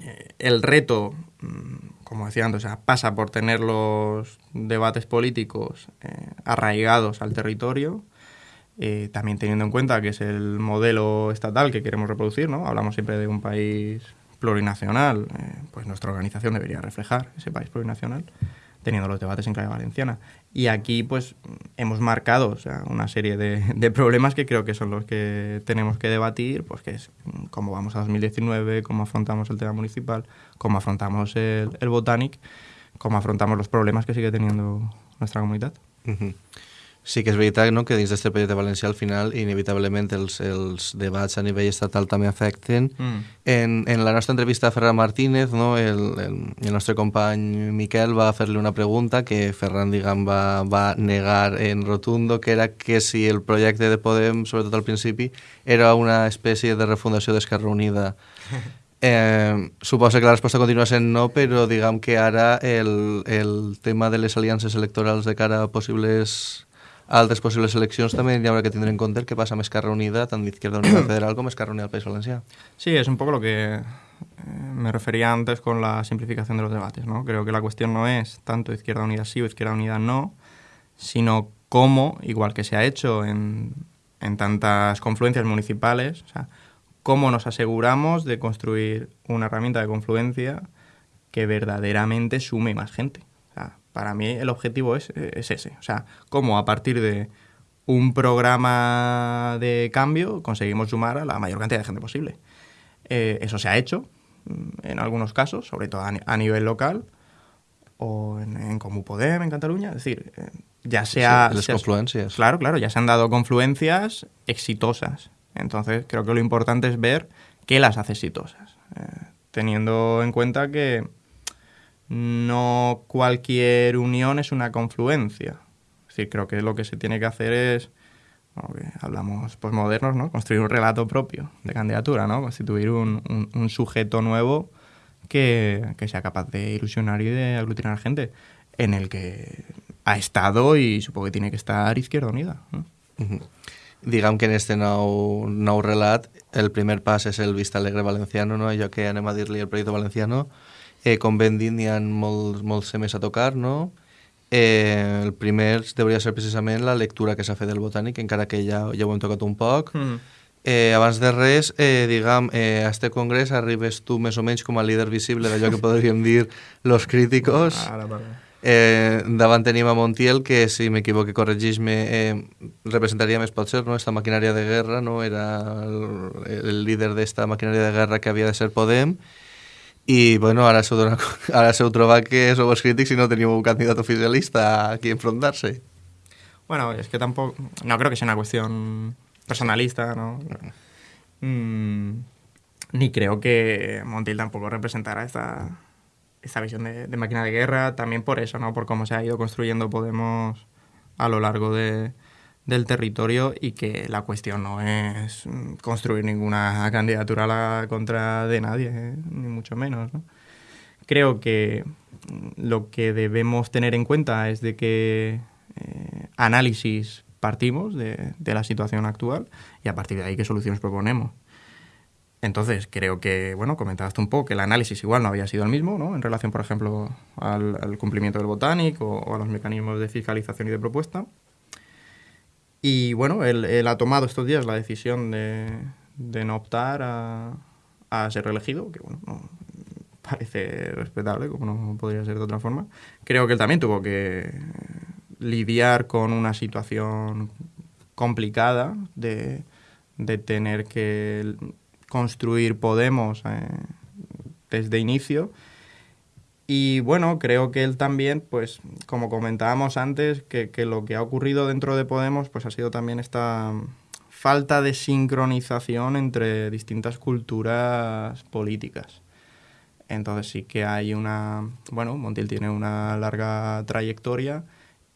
eh, el reto, mm, como decía antes, pasa por tener los debates políticos eh, arraigados al territorio, eh, también teniendo en cuenta que es el modelo estatal que queremos reproducir, ¿no? Hablamos siempre de un país plurinacional, eh, pues nuestra organización debería reflejar ese país plurinacional, teniendo los debates en clave valenciana. Y aquí, pues, hemos marcado una serie de, problemas que creo que son los que tenemos que debatir, pues que es cómo vamos a 2019, cómo afrontamos el tema municipal, cómo afrontamos el, el Botanic, cómo afrontamos los problemas que sigue teniendo nuestra comunidad. Sí que és veritat no? que dins d'aquest projecte valencià al final inevitablement els, els debats a nivell estatal també afecten. Mm. En, en la nostra entrevista a Ferran Martínez, no? el, el, el nostre company Miquel va fer-li una pregunta que Ferran diguem, va, va negar en rotundo, que era que si el projecte de Podem, sobretot al principi, era una espècie de refundació d'Esquerra Unida. Eh, suposa que la resposta continua sent no, però diguem que ara el, el tema de les aliances electorals de cara a possibles a altres possibles eleccions també hi haurà que tindre en compte el que passa amb Esquerra Unida, tant d'Izquierda Unida Federal com Esquerra Unida del País Valencià. Sí, es un poco lo que eh, me refería antes con la simplificación de los debates. ¿no? Creo que la cuestión no es tanto Izquierda Unida sí o Izquierda Unida no, sino cómo, igual que se ha hecho en, en tantas confluencias municipales, o sea, cómo nos aseguramos de construir una herramienta de confluencia que verdaderamente sume más gente para mí el objetivo es, es ese. O sea, cómo a partir de un programa de cambio conseguimos sumar a la mayor cantidad de gente posible. Eh, eso se ha hecho mm, en algunos casos, sobre todo a, a nivel local o en, en Comú Podem, en Cataluña. Es decir, eh, ya sea... Sí, las se, confluencias. Claro, claro, ya se han dado confluencias exitosas. Entonces, creo que lo importante es ver qué las hace exitosas. Eh, teniendo en cuenta que no cualquier unión es una confluencia. Es decir, creo que lo que se tiene que hacer es, bueno, que hablamos posmodernos, ¿no? Construir un relato propio de candidatura, ¿no? Constituir un, un- un sujeto nuevo que, que sea capaz de ilusionar y de aglutinar gente, en el que ha estado y supongo que tiene que estar Izquierda Unida. ¿no? Que en este nou, nou relat el primer pas és el Vista Alegre Valenciano, no? allò que anem a dir-li el Proyecto Valenciano. Eh, com ben dit, n'hi ha molts, molts temes a tocar, no? Eh, el primer hauria ser precisament la lectura que s'ha fet del Botànic, encara que ja, ja ho hem tocat un poc. Eh, abans de res, eh, diguem, eh, a este congrés arribes tu més o menys com a líder visible d'allò que podríem dir los críticos. Ara, perdó. Eh, davant tenim a Montiel, que si m'equivoque, corregís-me, eh, representaria més potser no? esta maquinària de guerra, no? era el, el líder d'esta maquinària de guerra que havia de ser Podem, i bueno, s'heu, donat, ara s'heu trobat que sou els crítics i no teniu un candidat oficialista a qui enfrontar-se. Bueno, es que tampoco. No creo que sea una cuestión personalista, ¿no? Mm, ni creo que Montiel tampoco representará esta, esta visión de máquina de guerra. También por eso, ¿no? Por cómo se ha ido construyendo Podemos a lo largo de, del territorio y que la cuestión no es mm, construir ninguna candidatura a la contra de nadie, ¿eh? ni mucho menos, ¿no? Creo que mm, lo que debemos tener en cuenta es de que eh, análisis partimos de, de la situación actual y a partir de ahí qué soluciones proponemos. Entonces, creo que, bueno, comentaste un poco que el análisis igual no había sido el mismo, ¿no? En relación, por ejemplo, al, al cumplimiento del Botanic o, o a los mecanismos de fiscalización y de propuesta. Y bueno, él, ha tomado estos días la decisión de, no optar a, ser reelegido, que bueno, no, parece respetable, como no podría ser de otra forma. Creo que él también tuvo que lidiar con una situación complicada de, de tener que construir Podemos eh, desde inicio. Y bueno, creo que él también, pues como comentábamos antes, que, lo que ha ocurrido dentro de Podemos pues ha sido también esta falta de sincronización entre distintas culturas políticas. Entonces sí que hay una... Bueno, Montiel tiene una larga trayectoria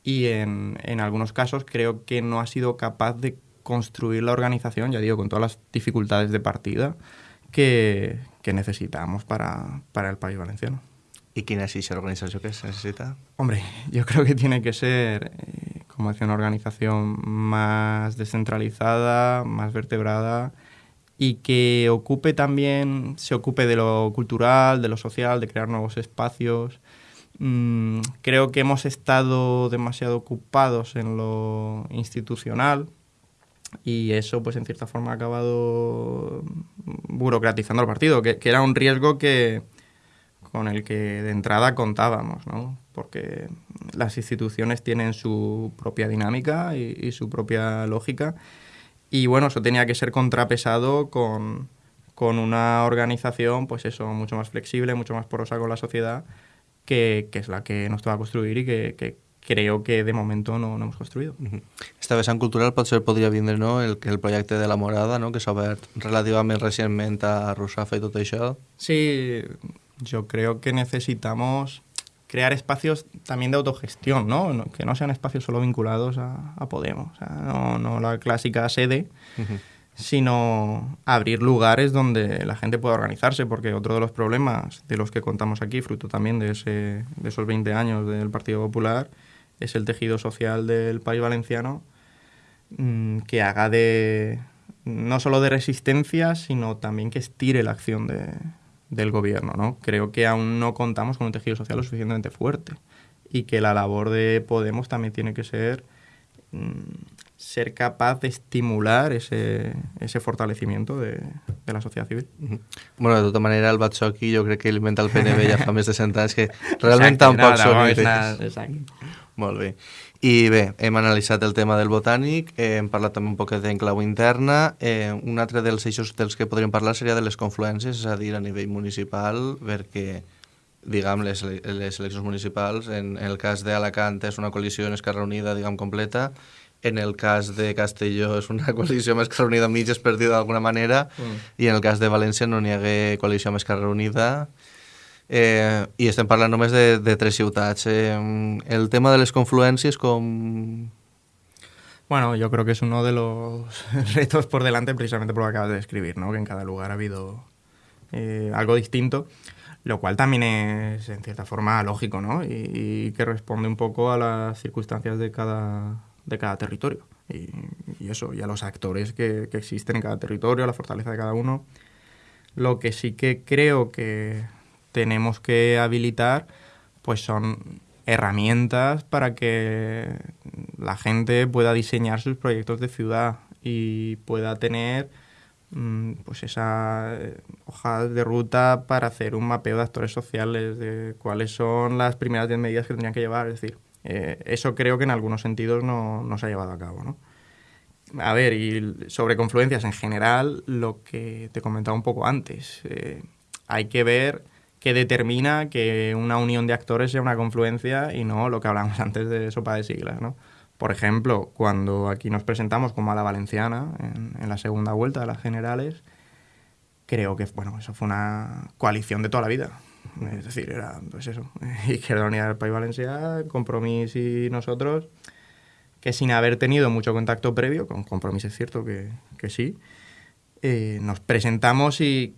y en, en algunos casos creo que no ha sido capaz de construir la organización, ya digo, con todas las dificultades de partida que, que necesitamos para, para el país valenciano. ¿Y quién es esa organización que se necesita? Hombre, yo creo que tiene que ser, eh, como decía, una organización más descentralizada, más vertebrada y que ocupe también, se ocupe de lo cultural, de lo social, de crear nuevos espacios. Mm, creo que hemos estado demasiado ocupados en lo institucional, y eso pues en cierta forma ha acabado burocratizando el partido, que, que, era un riesgo que con el que de entrada contábamos, ¿no? porque las instituciones tienen su propia dinámica y, y, su propia lógica y bueno, eso tenía que ser contrapesado con, con una organización pues eso, mucho más flexible, mucho más porosa con la sociedad, que, que es la que nos toca construir y que, que creo que de momento no, no hemos construït. Uh -huh. Esta vessant cultural potser podria vindre no? el, el projecte de la Morada, no? que s'ha obert relativament recentment a Russafa i tot això. Sí, yo creo que necesitamos crear espacios también de autogestión, ¿no? Que no sean espacios solo vinculados a, a Podemos, o sea, no, no, la clásica sede, uh -huh. sino abrir lugares donde la gente pueda organizarse, porque otro de los problemas de los que contamos aquí, fruto también de, ese, de esos 20 años del Partido Popular, es el tejido social del país valenciano mmm, que haga de no solo de resistencia, sino también que estire la acción de, del gobierno. ¿no? Creo que aún no contamos con un tejido social lo suficientemente fuerte y que la labor de Podemos también tiene que ser mmm, ser capaz de estimular ese, ese fortalecimiento de, de la societat civil. Bueno, de tota manera, el Batxoqui jo crec que inventa el PNB ja fa més de 100 anys, que realment exacte, tampoc no, són no, idees. Exacte. Molt bé. I bé, hem analitzat el tema del botànic, eh, hem parlat també un poc d'enclau interna. Eh, un altre dels eixos dels que podríem parlar seria de les confluències, és a dir, a nivell municipal, perquè diguem, les, les eleccions municipals, en, en el cas d'Alacant és una coalició en Esquerra Unida, diguem, completa, en el cas de Castelló és una coalició amb Esquerra Unida mitges perdida d'alguna manera, mm. i en el cas de València no n'hi hagué coalició amb Esquerra Unida, Eh, I estem parlant només de, de tres ciutats. Eh, el tema de les confluències, com... Bueno, yo creo que es uno de los retos por delante precisamente por lo que acabas de describir, ¿no? que en cada lugar ha habido eh, algo distinto, lo cual también es en cierta forma lógico ¿no? y, y, que responde un poco a las circunstancias de cada, de cada territorio y, y eso, y a los actores que, que existen en cada territorio, a la fortaleza de cada uno. Lo que sí que creo que tenemos que habilitar pues son herramientas para que la gente pueda diseñar sus proyectos de ciudad y pueda tener mm, pues esa eh, hoja de ruta para hacer un mapeo de actores sociales, de cuáles son las primeras 10 medidas que tendrían que llevar. Es decir, eh, eso creo que en algunos sentidos no, no se ha llevado a cabo. ¿no? A ver, y sobre confluencias en general, lo que te comentaba un poco antes, eh, hay que ver que determina que una unión de actores sea una confluencia y no lo que hablamos antes de sopa de siglas, ¿no? Por ejemplo, cuando aquí nos presentamos como a la valenciana en, en, la segunda vuelta de las generales, creo que bueno, eso fue una coalición de toda la vida. Es decir, era pues eso, Izquierda Unida del País Valencià, Compromís y nosotros, que sin haber tenido mucho contacto previo, con Compromís es cierto que, que sí, eh, nos presentamos y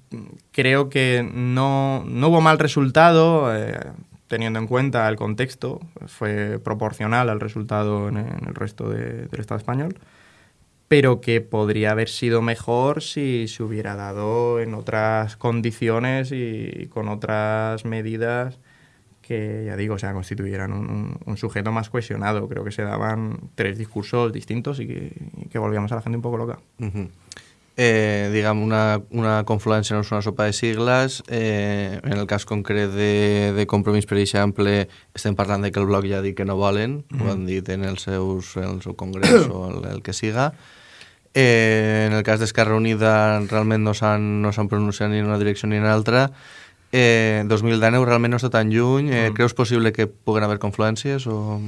creo que no, no hubo mal resultado, eh, teniendo en cuenta el contexto, fue proporcional al resultado en, el resto de, del Estado español, pero que podría haber sido mejor si se hubiera dado en otras condiciones y, con otras medidas que, ya digo, o sea, constituyeran un, un, sujeto más cohesionado. Creo que se daban tres discursos distintos y que, y que volvíamos a la gente un poco loca. Uh -huh. Eh, diguem, una, una confluència no és una sopa de sigles. Eh, en el cas concret de, de Compromís, per exemple, estem parlant de que el bloc ja ha dit que no volen, mm ho han dit en els seus, en el seu congrés o el, el que siga. Eh, en el cas d'Esquerra Unida realment no s'han no pronunciat ni en una direcció ni en l'altra. Eh, 2019 realment no està tan lluny. Eh, mm. ¿Creus possible que puguen haver confluències o...?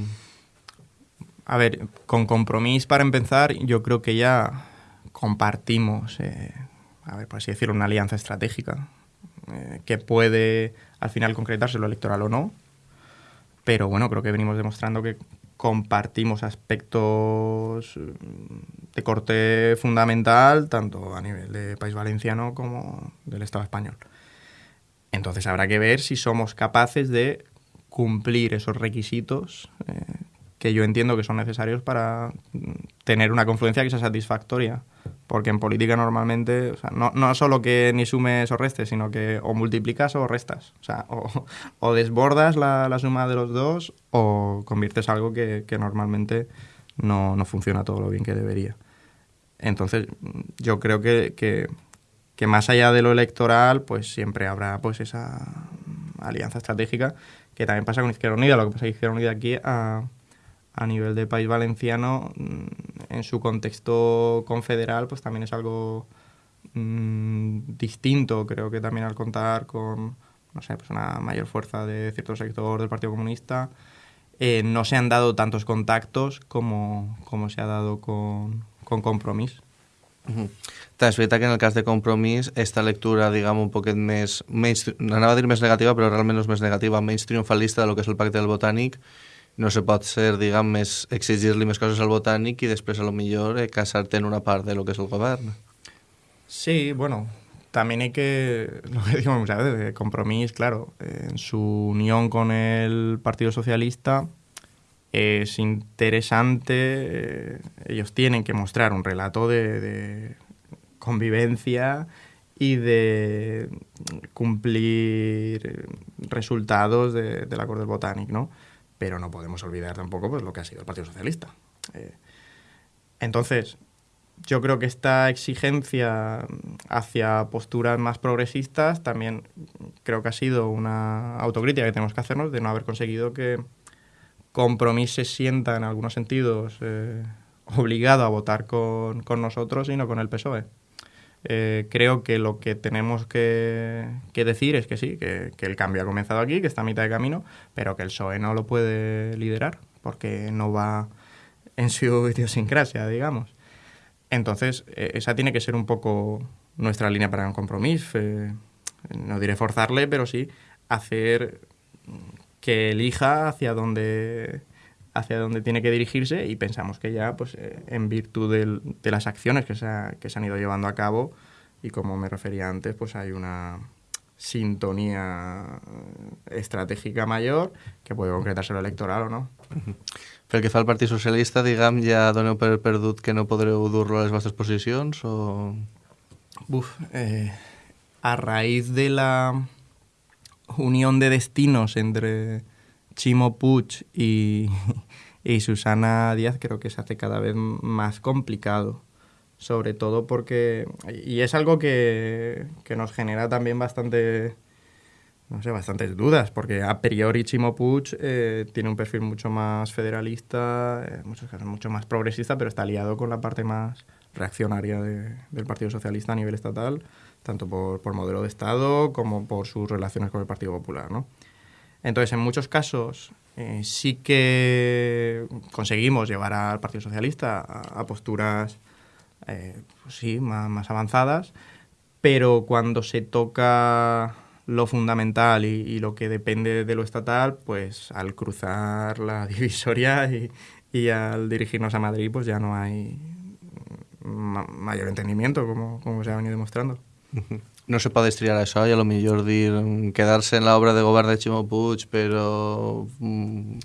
A ver, con compromiso para empezar, yo creo que ya compartimos, eh, a ver, por así decirlo, una alianza estratégica eh, que puede al final concretarse lo electoral o no, pero bueno, creo que venimos demostrando que compartimos aspectos de corte fundamental, tanto a nivel de país valenciano como del Estado español. Entonces habrá que ver si somos capaces de cumplir esos requisitos eh, que yo entiendo que son necesarios para tener una confluencia que sea satisfactoria. Porque en política normalmente, o sea, no, no solo que ni sumes o restes, sino que o multiplicas o restas. O sea, o, o desbordas la, la, suma de los dos o conviertes algo que, que normalmente no, no, funciona todo lo bien que debería. Entonces, yo creo que, que, que, más allá de lo electoral, pues siempre habrá pues esa alianza estratégica que también pasa con Izquierda Unida. Lo que pasa es que Izquierda Unida aquí a, a nivel de país valenciano, en su contexto confederal, pues también es algo mmm, distinto. Creo que también al contar con, no sé, pues una mayor fuerza de cierto sector del Partido Comunista, eh, no se han dado tantos contactos como, como se ha dado con, con Compromís. Uh -huh. Que en el cas de Compromís esta lectura, diguem, un poquet més, menys, anava a dir més negativa, però realment no és més negativa, menys triomfalista de lo que és el pacte del Botànic, no se pot ser, diguem, més, exigir-li més coses al botànic i després a lo millor eh, casar-te en una part de lo que és el govern. Sí, bueno, también hay que, lo que digo muchas veces, de compromiso, claro, en su unión con el Partido Socialista es interesante, eh, ellos tienen que mostrar un relato de, convivencia y de cumplir resultados de, del acuerdo del Botanic, ¿no? Pero no podemos olvidar tampoco pues, lo que ha sido el Partido Socialista. Eh, entonces, yo creo que esta exigencia hacia posturas más progresistas también creo que ha sido una autocrítica que tenemos que hacernos de no haber conseguido que Compromís se sienta en algunos sentidos eh, obligado a votar con, con, nosotros y no con el PSOE. Eh, creo que lo que tenemos que, que decir es que sí, que, que, el cambio ha comenzado aquí, que está a mitad de camino, pero que el PSOE no lo puede liderar porque no va en su idiosincrasia, digamos. Entonces, eh, esa tiene que ser un poco nuestra línea para un compromiso. Eh, no diré forzarle, pero sí hacer que elija hacia dónde hacia dónde tiene que dirigirse y pensamos que ya, pues, eh, en virtud de las acciones que se, que se han ido llevando a cabo y como me refería antes, pues hay una sintonía estratégica mayor que puede concretarse lo electoral o no. Pel que fa al Partit Socialista, diguem, ja doneu per perdut que no podreu dur-lo a les vostres posicions o...? Eh, a raíz de la unión de destinos entre Chimo Puig y, Susana Díaz creo que se hace cada vez más complicado. Sobre todo porque. Y es algo que, nos genera también bastante. No sé, bastantes dudas, porque a priori Chimo Puig eh, tiene un perfil mucho más federalista, en muchos casos mucho más progresista, pero está aliado con la parte más reaccionaria del Partido Socialista a nivel estatal, tanto por, por modelo de Estado como por sus relaciones con el Partido Popular, ¿no? Entonces, en muchos casos eh, sí que conseguimos llevar al Partido Socialista a, posturas eh, pues sí, más, avanzadas, pero cuando se toca lo fundamental y, lo que depende de lo estatal, pues al cruzar la divisoria y, al dirigirnos a Madrid, pues ya no hay mayor entendimiento, como, como se ha venido demostrando. no se puede estriar eso y a lo mejor dir quedarse en la obra de de Chimo Puig, pero... Mm,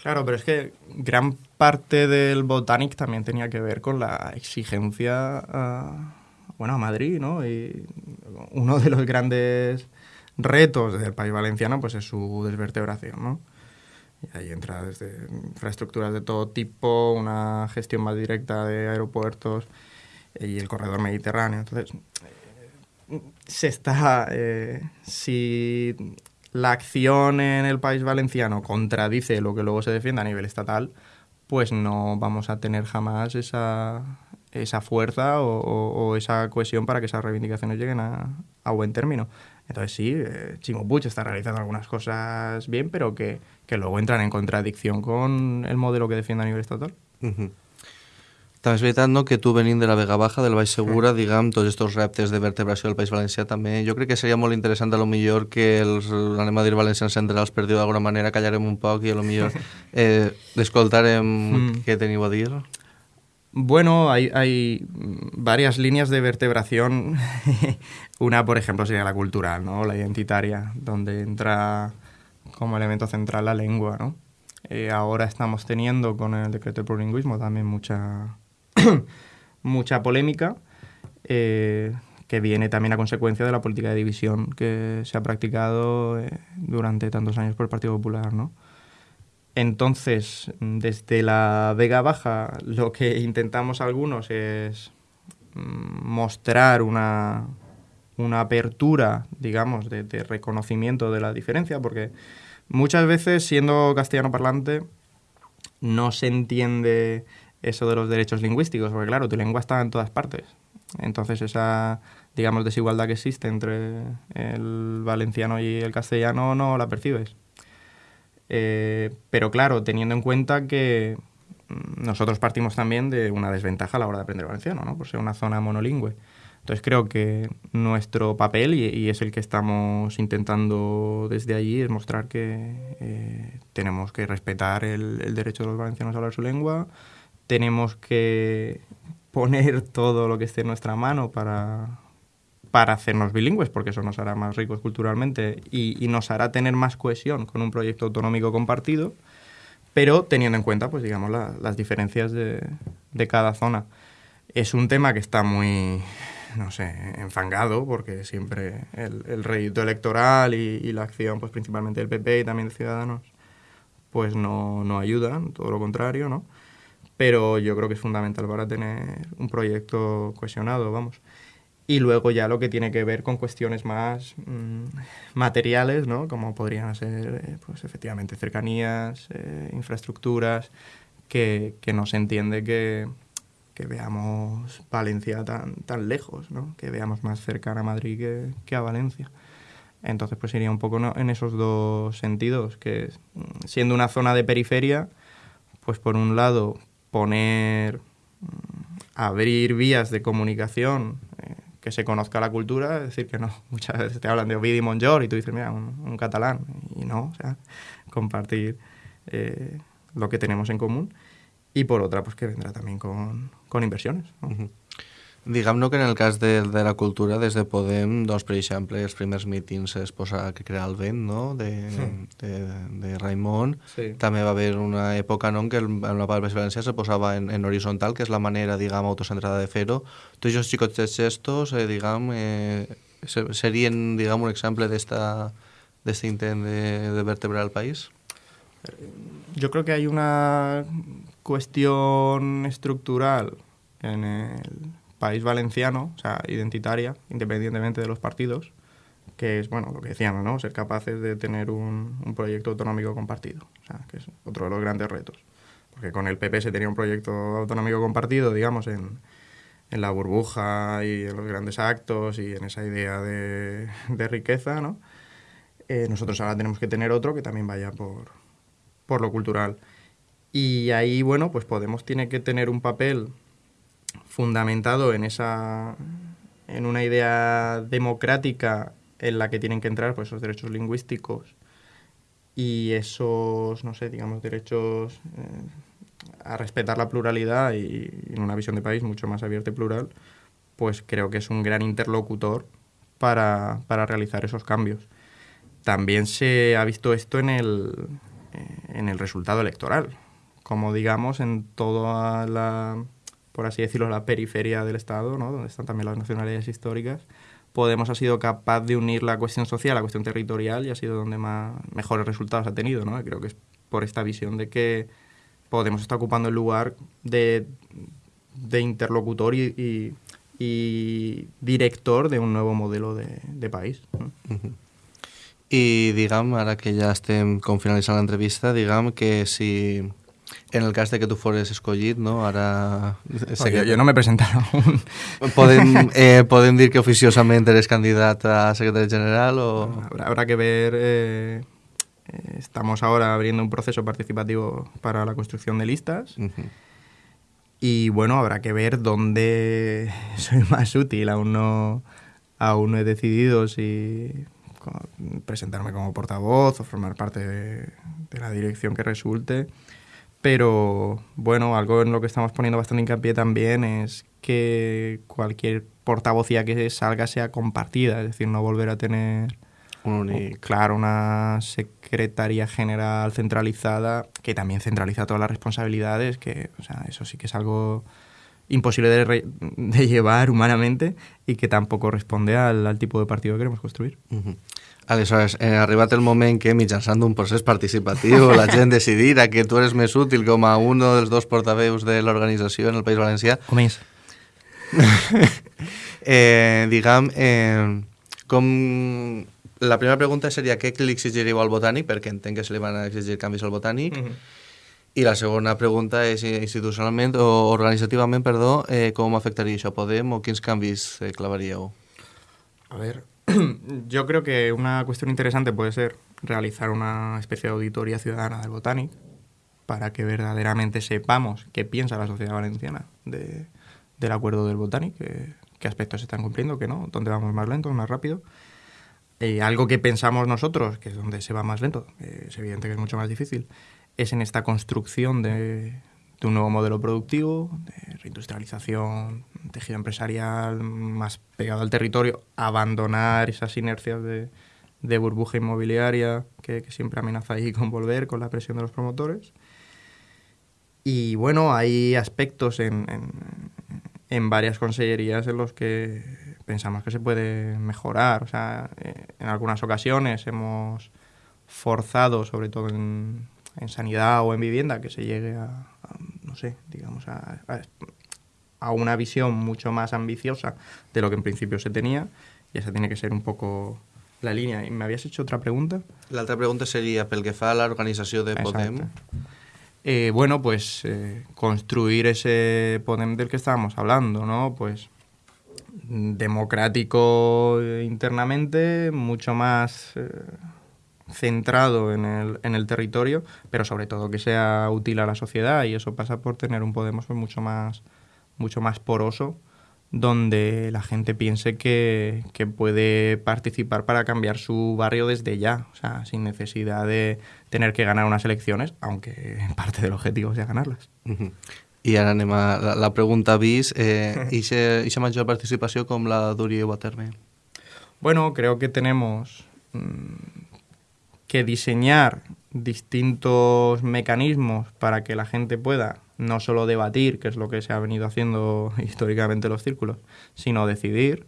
claro, pero es que gran parte del Botanic también tenía que ver con la exigencia a, bueno, a Madrid, ¿no? Y uno de los grandes retos del país valenciano pues es su desvertebración, ¿no? Y ahí entra desde infraestructuras de todo tipo, una gestión más directa de aeropuertos y el corredor mediterráneo. Entonces, se está. Eh, si la acción en el país valenciano contradice lo que luego se defiende a nivel estatal, pues no vamos a tener jamás esa, esa fuerza o, esa cohesión para que esas reivindicaciones lleguen a, buen término. Entonces sí, eh, Chimo Puig está realizando algunas cosas bien, pero que, luego entran en contradicción con el modelo que defiende a nivel estatal. També és veritat no, que tu venint de la Vega Baja, del Baix Segura, sí. diguem, tots aquests reptes de vertebració del País Valencià també, jo crec que seria molt interessant a lo millor que els, anem a dir valencians centrals, per dir d'alguna manera, callarem un poc i a lo millor eh, l'escoltarem mm. què teniu a dir. Bueno, hay, hay varias líneas de vertebración. Una, por ejemplo, sería la cultural, ¿no? La identitaria, donde entra como elemento central la lengua, ¿no? Eh, ahora estamos teniendo con el decreto de plurilingüismo también mucha mucha polémica, eh, que viene también a consecuencia de la política de división que se ha practicado eh, durante tantos años por el Partido Popular, ¿no? Entonces, desde la Vega Baja, lo que intentamos algunos es mm, mostrar una, una apertura, digamos, de, de, reconocimiento de la diferencia, porque muchas veces, siendo castellano parlante, no se entiende eso de los derechos lingüísticos, porque claro, tu lengua está en todas partes. Entonces esa, digamos, desigualdad que existe entre el valenciano y el castellano no la percibes. Eh, pero claro, teniendo en cuenta que nosotros partimos también de una desventaja a la hora de aprender valenciano, ¿no? por ser una zona monolingüe. Entonces creo que nuestro papel, y, es el que estamos intentando desde allí, es mostrar que eh, tenemos que respetar el, el derecho de los valencianos a hablar su lengua, tenemos que poner todo lo que esté en nuestra mano para, para hacernos bilingües, porque eso nos hará más ricos culturalmente y, nos hará tener más cohesión con un proyecto autonómico compartido, pero teniendo en cuenta, pues digamos, las diferencias de, de, cada zona. Es un tema que está muy, no sé, enfangado, porque siempre el, el rédito electoral y, y, la acción, pues principalmente del PP y también de Ciudadanos, pues no, no ayudan, todo lo contrario, ¿no? Pero yo creo que es fundamental para tener un proyecto cohesionado, vamos. Y luego ya lo que tiene que ver con cuestiones más mm, materiales, ¿no? Como podrían ser, eh, pues efectivamente, cercanías, eh, infraestructuras, que, que, no se entiende que, que, veamos Valencia tan, tan lejos, ¿no? Que veamos más cercana a Madrid que, que a Valencia. Entonces, pues iría un poco en esos dos sentidos, que mm, siendo una zona de periferia, pues por un lado poner, mm, abrir vías de comunicación eh, que se conozca la cultura, es decir, que no, muchas veces te hablan de Ovidi Monjor y tú dices, mira, un, catalán, y no, o sea, compartir eh, lo que tenemos en común. Y por otra, pues que vendrá también con, con inversiones. Diguem-ne que en el cas de, de la cultura, des de Podem, doncs, per exemple, els primers mítings es posa que crear el vent, no?, de, mm. de, de Raimon. Sí. També va haver una època no, en què en la part València se posava en, en horitzontal, que és la manera, diguem, autocentrada de fer-ho. Tots els xicots gestos, eh, diguem, eh, serien, diguem, un exemple d'aquest intent de, de vertebrar el país? Yo creo que hay una cuestión estructural en el país valenciano, o sea, identitaria, independientemente de los partidos, que es, bueno, lo que decíamos, ¿no? Ser capaces de tener un, un, proyecto autonómico compartido, o sea, que es otro de los grandes retos. Porque con el PP se tenía un proyecto autonómico compartido, digamos, en, en la burbuja y en los grandes actos y en esa idea de, de riqueza, ¿no? Eh, nosotros ahora tenemos que tener otro que también vaya por, por lo cultural. Y ahí, bueno, pues Podemos tiene que tener un papel fundamentado en esa en una idea democrática en la que tienen que entrar pues esos derechos lingüísticos y esos no sé digamos derechos eh, a respetar la pluralidad y, en una visión de país mucho más abierta y plural pues creo que es un gran interlocutor para, para realizar esos cambios. También se ha visto esto en el eh, en el resultado electoral. Como digamos en toda la por así decirlo, la periferia del Estado, ¿no? donde están también las nacionalidades históricas, Podemos ha sido capaz de unir la cuestión social a la cuestión territorial y ha sido donde más mejores resultados ha tenido. ¿no? Creo que es por esta visión de que Podemos está ocupando el lugar de, de interlocutor y, director de un nuevo modelo de, país. ¿no? I diguem, ara que ja estem com finalitzant l'entrevista, diguem que si en el cas de que tu fores escollit, no? Ara... Sé que... jo, jo no m'he presentat aún. Podem, eh, podem dir que oficiosament eres candidat a secretari general o...? Habrá, habrá que ver... Eh, eh, estamos ahora abriendo un proceso participativo para la construcción de listas. Uh -huh. Y bueno, habrá que ver dónde soy más útil. Aún no, aún no he decidido si presentarme como portavoz o formar parte de, de la dirección que resulte. Pero bueno, algo en lo que estamos poniendo bastante hincapié también es que cualquier portavocía que salga sea compartida, es decir, no volver a tener claro una secretaría general centralizada que también centraliza todas las responsabilidades, que o sea, eso sí que es algo imposible de, de llevar humanamente y que tampoco responde al, al, tipo de partido que queremos construir. Uh -huh. Aleshores, eh, arribat el moment que mitjançant un procés participatiu la gent decidirà que tu eres més útil com a un dels dos portaveus de l'organització en el País Valencià. Com és? eh, diguem, eh, com... La primera pregunta seria què li exigiríeu al botànic, perquè entenc que se li van exigir canvis al botànic, mm -hmm. i la segona pregunta és institucionalment o organitzativament, perdó, eh, com afectaria això a Podem o quins canvis eh, clavaríeu? A ver, yo creo que una cuestión interesante puede ser realizar una especie de auditoría ciudadana del Botanic para que verdaderamente sepamos qué piensa la sociedad valenciana de, del acuerdo del Botanic, qué, aspectos se están cumpliendo, qué no, dónde vamos más lento, más rápido. Eh, algo que pensamos nosotros, que es donde se va más lento, eh, es evidente que es mucho más difícil, es en esta construcción de, de un nuevo modelo productivo, de reindustrialización, tejido empresarial más pegado al territorio, abandonar esas inercias de, de burbuja inmobiliaria que, siempre amenaza ahí con volver con la presión de los promotores. Y bueno, hay aspectos en, en, varias consellerías en los que pensamos que se puede mejorar. O sea, eh, en algunas ocasiones hemos forzado, sobre todo en, en sanidad o en vivienda, que se llegue a, no sé, digamos, a, a, una visión mucho más ambiciosa de lo que en principio se tenía, y esa tiene que ser un poco la línea. ¿Y me habías hecho otra pregunta? La otra pregunta sería, pel que fa a la organización de Podem... Eh, bueno, pues eh, construir ese Podem del que estábamos hablando, ¿no? Pues democrático internamente, mucho más... Eh, centrado en el, en el territorio, pero sobre todo que sea útil a la sociedad y eso pasa por tener un Podemos pues, mucho más mucho más poroso donde la gente piense que, que, puede participar para cambiar su barrio desde ya, o sea, sin necesidad de tener que ganar unas elecciones, aunque parte del objetivo sea ganarlas. Uh -huh. I ara anem a la, la pregunta bis. Eh, ¿Ixa mayor participació com la duríeu a terme? Bueno, creo que tenemos mmm, que diseñar distintos mecanismos para que la gente pueda no solo debatir, que es lo que se ha venido haciendo históricamente en los círculos, sino decidir.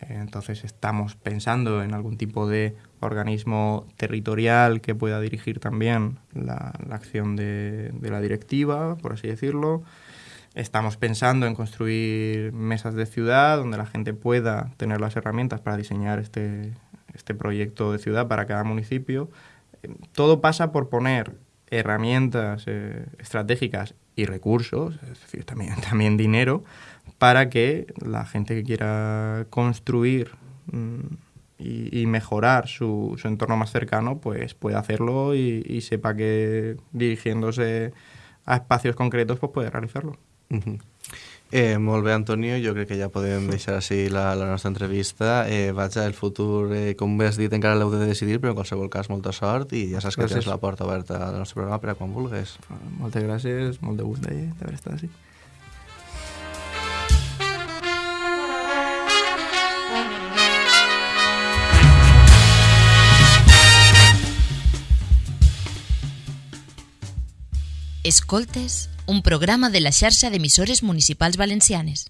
Entonces estamos pensando en algún tipo de organismo territorial que pueda dirigir también la, acción de, de, la directiva, por así decirlo. Estamos pensando en construir mesas de ciudad donde la gente pueda tener las herramientas para diseñar este, este proyecto de ciudad para cada municipio. Todo pasa por poner herramientas eh, estratégicas y recursos, es decir, también, también dinero, para que la gente que quiera construir mmm, y, mejorar su, su, entorno más cercano, pues pueda hacerlo y, sepa que dirigiéndose a espacios concretos, pues puede realizarlo. Eh, molt bé, Antonio, jo crec que ja podem deixar així la, la nostra entrevista. Eh, vaja, el futur, eh, com bé has dit, encara l'heu de decidir, però en qualsevol cas, molta sort i ja saps que gràcies. tens la porta oberta al nostre programa per a quan vulguis. Moltes gràcies, molt de gust d'haver estat així. Escoltes un programa de la xarxa d'emissores municipals valencianes.